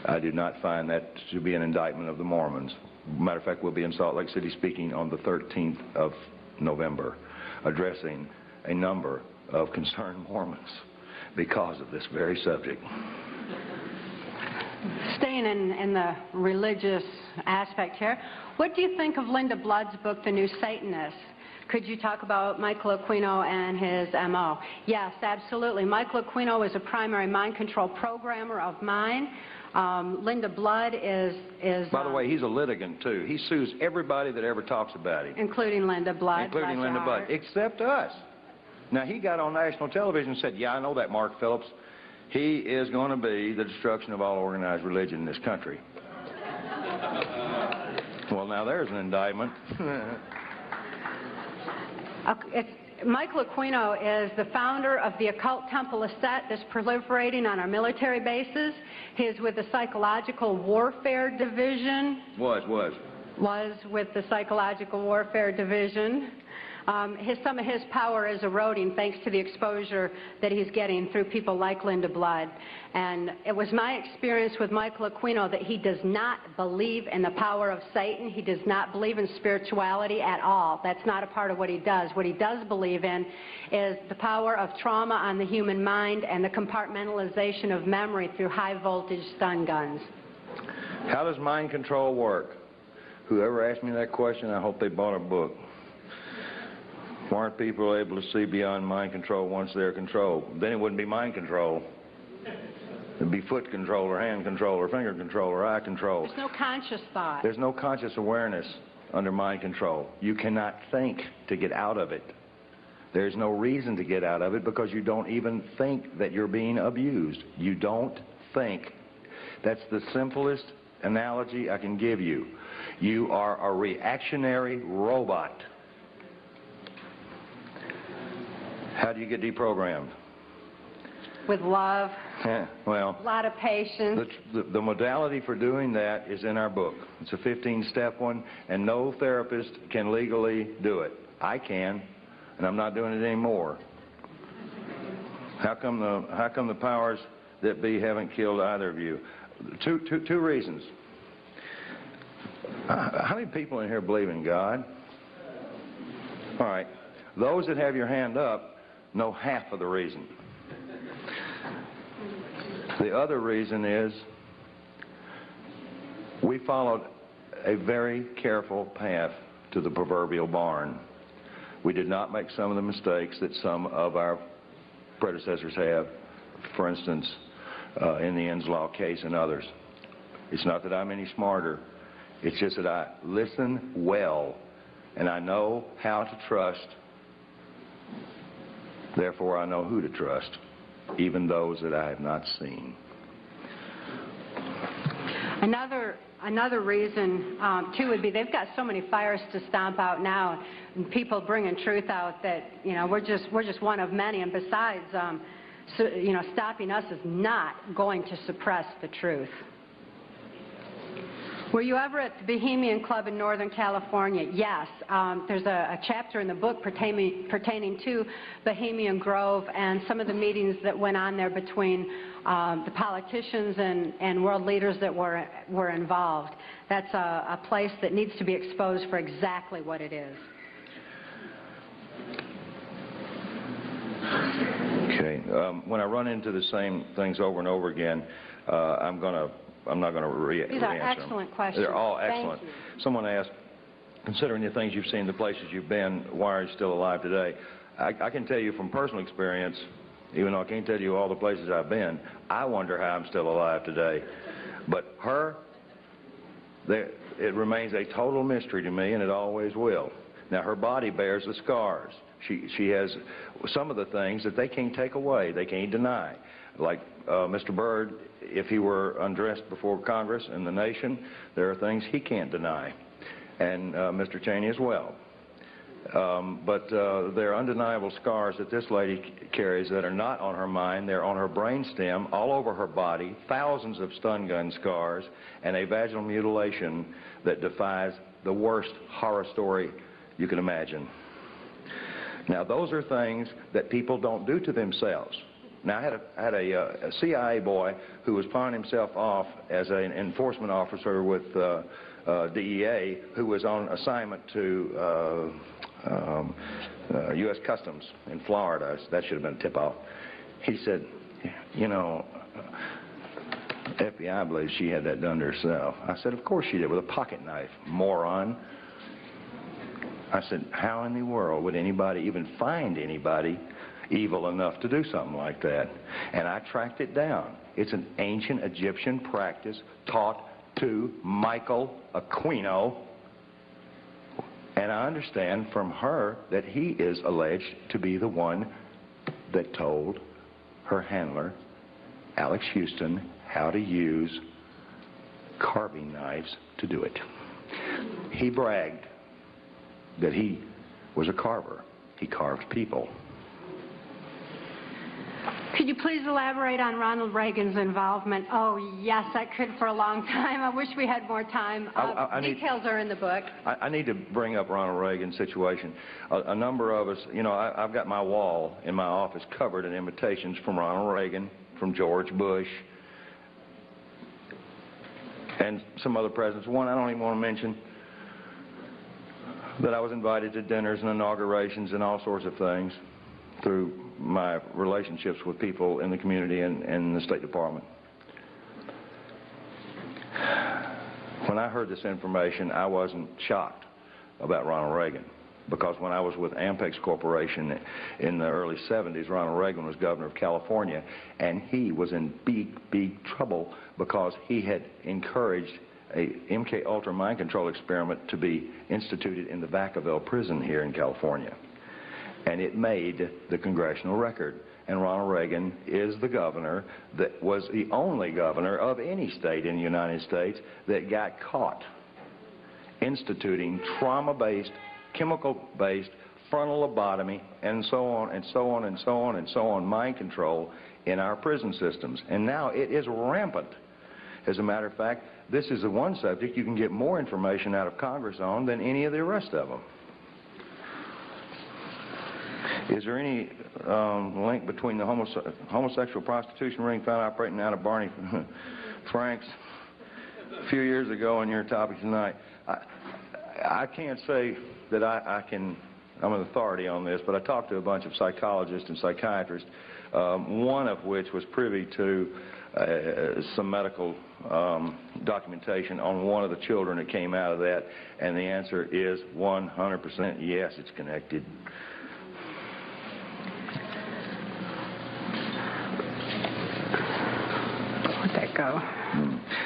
I do not find that to be an indictment of the Mormons. Matter of fact, we'll be in Salt Lake City speaking on the 13th of November, addressing a number of concerned Mormons because of this very subject. Staying in, in the religious aspect here, what do you think of Linda Blood's book, The New Satanist? Could you talk about Michael Aquino and his MO? Yes, absolutely. Michael Aquino is a primary mind control programmer of mine. Um, Linda Blood is... is By the um, way, he's a litigant, too. He sues everybody that ever talks about him, Including Linda Blood. including Linda Blood, except us. Now, he got on national television and said, yeah, I know that, Mark Phillips. He is going to be the destruction of all organized religion in this country. well, now there's an indictment. Uh, Michael Aquino is the founder of the occult temple of Set that's proliferating on our military bases. He is with the Psychological Warfare Division, was, was. was with the Psychological Warfare Division. Um, his, some of his power is eroding thanks to the exposure that he's getting through people like Linda Blood. And it was my experience with Michael Aquino that he does not believe in the power of Satan. He does not believe in spirituality at all. That's not a part of what he does. What he does believe in is the power of trauma on the human mind and the compartmentalization of memory through high voltage stun guns. How does mind control work? Whoever asked me that question, I hope they bought a book. Why aren't people able to see beyond mind control once they're controlled? Then it wouldn't be mind control. It'd be foot control or hand control or finger control or eye control. There's no conscious thought. There's no conscious awareness under mind control. You cannot think to get out of it. There's no reason to get out of it because you don't even think that you're being abused. You don't think. That's the simplest analogy I can give you. You are a reactionary robot. How do you get deprogrammed? with love, Yeah, Well, a lot of patience. the, the modality for doing that is in our book. It's a 15-step one, and no therapist can legally do it. I can, and I'm not doing it anymore. How come the, how come the powers that be haven't killed either of you? Two, two, two reasons. Uh, How many people in here believe in God? All right. Those that have your hand up know half of the reason. The other reason is we followed a very careful path to the proverbial barn. We did not make some of the mistakes that some of our predecessors have, for instance, uh, in the Inslaw case and others. It's not that I'm any smarter. It's just that I listen well and I know how to trust. Therefore, I know who to trust, even those that I have not seen. Another, another reason, um, too, would be they've got so many fires to stomp out now, and people bringing truth out that, you know, we're just, we're just one of many. And besides, um, so, you know, stopping us is not going to suppress the truth. Were you ever at the Bohemian Club in Northern California? Yes. Um, there's a, a chapter in the book pertaining, pertaining to Bohemian Grove and some of the meetings that went on there between um, the politicians and, and world leaders that were, were involved. That's a, a place that needs to be exposed for exactly what it is. Okay. Um, when I run into the same things over and over again, uh, I'm going to, I'm not going to re- These are re-answer them. excellent questions. They're all Thank excellent. you. Someone asked, considering the things you've seen, the places you've been, why are you still alive today? I, I can tell you from personal experience, even though I can't tell you all the places I've been, I wonder how I'm still alive today. But her, there, it remains a total mystery to me, and it always will. Now, her body bears the scars. She, she has some of the things that they can't take away, they can't deny. Like uh, Mr. Byrd, if he were undressed before Congress and the nation, there are things he can't deny. And uh, Mr. Cheney as well. Um, but uh, there are undeniable scars that this lady carries that are not on her mind. They're on her brainstem, all over her body, thousands of stun gun scars, and a vaginal mutilation that defies the worst horror story you can imagine. Now, those are things that people don't do to themselves. Now, I had a, I had a, uh, a CIA boy who was pawning himself off as an enforcement officer with uh, uh, DEA who was on assignment to uh, um, uh, U.S. Customs in Florida. That should have been a tip-off. He said, you know, FBI believes she had that done to herself. I said, of course she did, with a pocket knife, moron. I said, how in the world would anybody even find anybody evil enough to do something like that? And I tracked it down. It's an ancient Egyptian practice taught to Michael Aquino. And I understand from her that he is alleged to be the one that told her handler, Alex Houston, how to use carving knives to do it. He bragged that he was a carver. He carved people. Could you please elaborate on Ronald Reagan's involvement? Oh, yes, I could for a long time. I wish we had more time. Uh, I- I need- details are in the book. I, I need to bring up Ronald Reagan's situation. A, a number of us, you know, I, I've got my wall in my office covered in invitations from Ronald Reagan, from George Bush, and some other presidents. One I don't even want to mention, that I was invited to dinners and inaugurations and all sorts of things through my relationships with people in the community and, and the State Department. When I heard this information, I wasn't shocked about Ronald Reagan because when I was with Ampex Corporation in the early 70s, Ronald Reagan was governor of California, and he was in big, big trouble because he had encouraged a MK Ultra mind control experiment to be instituted in the Vacaville prison here in California. And it made the congressional record. And Ronald Reagan is the governor that was the only governor of any state in the United States that got caught instituting trauma-based, chemical-based frontal lobotomy and so on and so on and so on and so on mind control in our prison systems. And now it is rampant. As a matter of fact, this is the one subject you can get more information out of Congress on than any of the rest of them. Is there any um, link between the homose homosexual prostitution ring found operating out of Barney Frank's a few years ago and your topic tonight? I, I can't say that I, I can, I'm an authority on this, but I talked to a bunch of psychologists and psychiatrists, um, one of which was privy to uh, some medical um, documentation on one of the children that came out of that, and the answer is 100% yes, it's connected. Let that.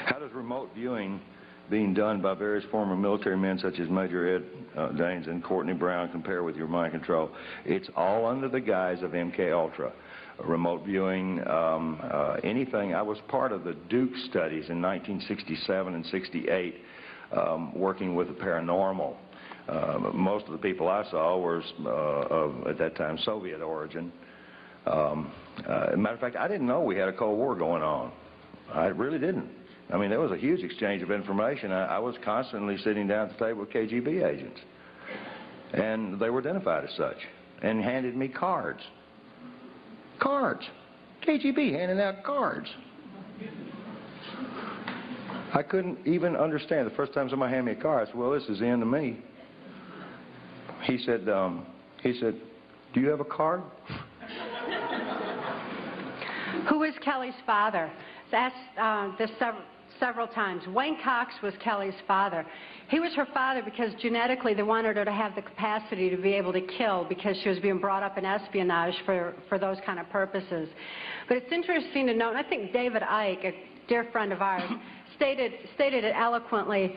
How does remote viewing being done by various former military men such as Major Ed uh, Dames and Courtney Brown compare with your mind control? It's all under the guise of MK Ultra. Remote viewing, um, uh, anything. I was part of the Duke studies in 1967 and 68, um, working with the paranormal. Uh, most of the people I saw were uh, of, at that time, Soviet origin. Um, uh, matter of fact, I didn't know we had a Cold War going on. I really didn't. I mean, there was a huge exchange of information. I, I was constantly sitting down at the table with KGB agents. And they were identified as such and handed me cards. Cards. KGB handing out cards. I couldn't even understand. The first time somebody handed me a card, I said, well, this is the end of me. He said, um, he said, do you have a card? Who is Kelly's father? That's uh, this sev several times. Wayne Cox was Kelly's father. He was her father because genetically they wanted her to have the capacity to be able to kill because she was being brought up in espionage for, for those kind of purposes. But it's interesting to note, and I think David Icke, a dear friend of ours, stated, stated it eloquently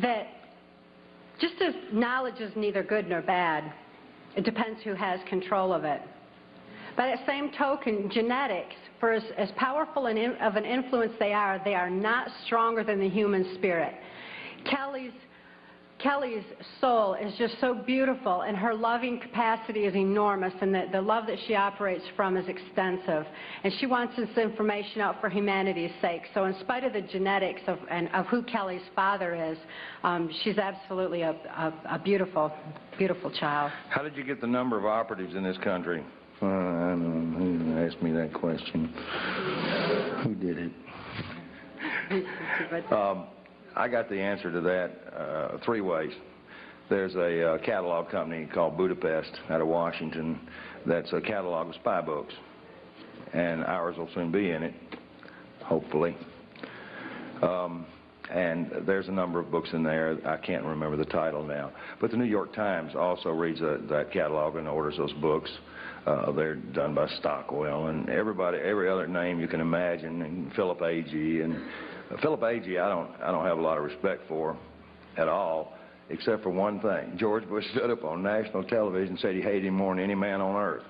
that just as knowledge is neither good nor bad, it depends who has control of it. By that same token, genetics, for as, as powerful an in, of an influence they are, they are not stronger than the human spirit. Kelly's, Kelly's soul is just so beautiful, and her loving capacity is enormous, and the, the love that she operates from is extensive. And she wants this information out for humanity's sake. So in spite of the genetics of, and, of who Kelly's father is, um, she's absolutely a, a, a beautiful, beautiful child. How did you get the number of operatives in this country? Uh, I don't know. Who asked me that question? Who did it? Um, I got the answer to that uh, three ways. There's a uh, catalog company called Budapest out of Washington that's a catalog of spy books. And ours will soon be in it, hopefully. Um, and there's a number of books in there. I can't remember the title now. But the New York Times also reads a, that catalog and orders those books. Uh, they're done by Stockwell and everybody, every other name you can imagine, and Philip Agee. And uh, Philip Agee, I don't, I don't have a lot of respect for at all, except for one thing. George Bush stood up on national television and said he hated him more than any man on earth.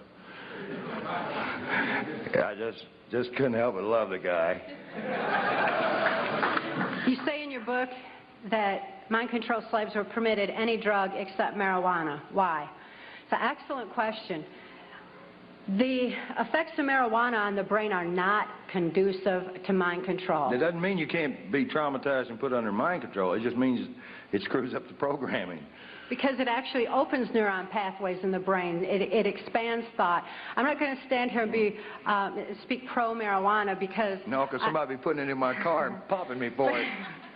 I just, just couldn't help but love the guy. You say in your book that mind control slaves were permitted any drug except marijuana. Why? It's an excellent question. The effects of marijuana on the brain are not conducive to mind control. It doesn't mean you can't be traumatized and put under mind control. It just means it screws up the programming. Because it actually opens neuron pathways in the brain. It, it expands thought. I'm not going to stand here and be um, speak pro marijuana because No, because somebody be putting it in my car and popping me for it.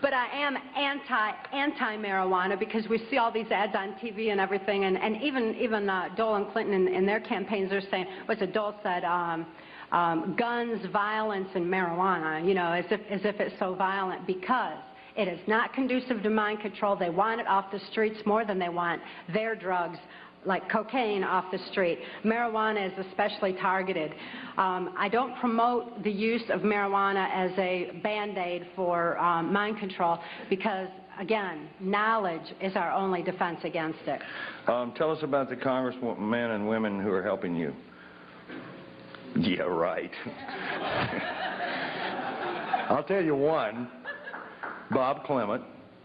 But I am anti anti marijuana because we see all these ads on TV and everything, and, and even even uh, Dole and Clinton in, in their campaigns are saying, what's it? Dole said, um, um, guns, violence, and marijuana. You know, as if as if it's so violent because it is not conducive to mind control. They want it off the streets more than they want their drugs like cocaine off the street. Marijuana is especially targeted. Um, I don't promote the use of marijuana as a band-aid for um, mind control because, again, knowledge is our only defense against it. Um, tell us about the congressmen and women who are helping you. Yeah, right. I'll tell you one, Bob Clement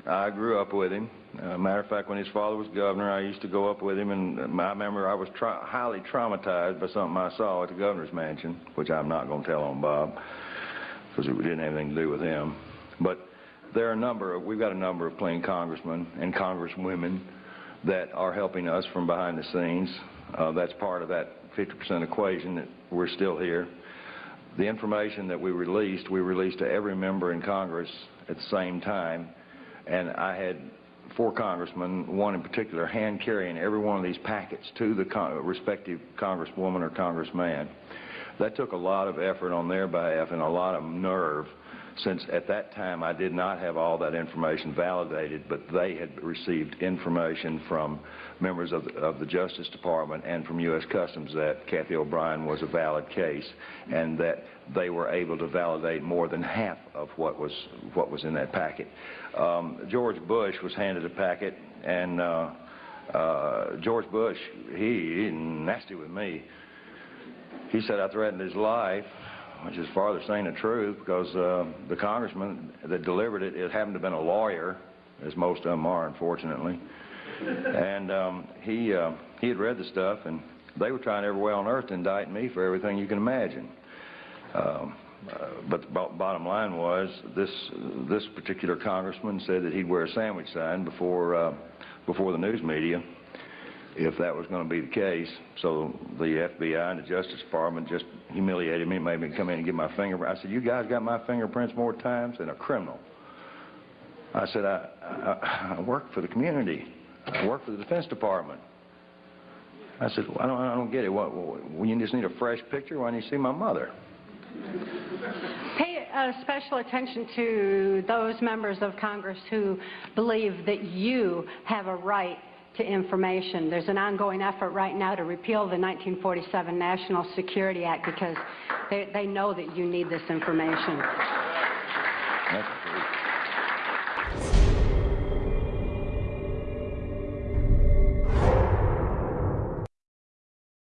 I grew up with him. Uh, matter of fact, when his father was governor, I used to go up with him, and uh, I remember I was tra- highly traumatized by something I saw at the governor's mansion, which I'm not going to tell on Bob, because it didn't have anything to do with him. But there are a number of, we've got a number of clean congressmen and congresswomen that are helping us from behind the scenes. Uh, that's part of that 50% equation that we're still here. The information that we released, we released to every member in Congress at the same time, and I had four congressmen, one in particular, hand carrying every one of these packets to the con- respective congresswoman or congressman. That took a lot of effort on their behalf and a lot of nerve, since at that time I did not have all that information validated, but they had received information from members of the, of the Justice Department and from U.S. Customs that Cathy O'Brien was a valid case, and that they were able to validate more than half of what was what was in that packet. Um, George Bush was handed a packet, and uh, uh, George Bush, he, he nasty with me. He said I threatened his life, which is farther saying the truth, because uh, the congressman that delivered it, it happened to have been a lawyer, as most of them are, unfortunately. And um, he uh, he had read the stuff, and they were trying every way on earth to indict me for everything you can imagine. Um, uh, but the bo- bottom line was this this particular congressman said that he'd wear a sandwich sign before uh, before the news media if that was going to be the case. So the FBI and the Justice Department just humiliated me, made me come in and get my fingerprint. I said, "You guys got my fingerprints more times than a criminal." I said, "I, I, I work for the community. I work for the Defense Department." I said, well, I, don't, I don't get it. What, what, you just need a fresh picture? Why don't you see my mother? Pay uh, special attention to those members of Congress who believe that you have a right to information. There's an ongoing effort right now to repeal the 1947 National Security Act because they, they know that you need this information. That's,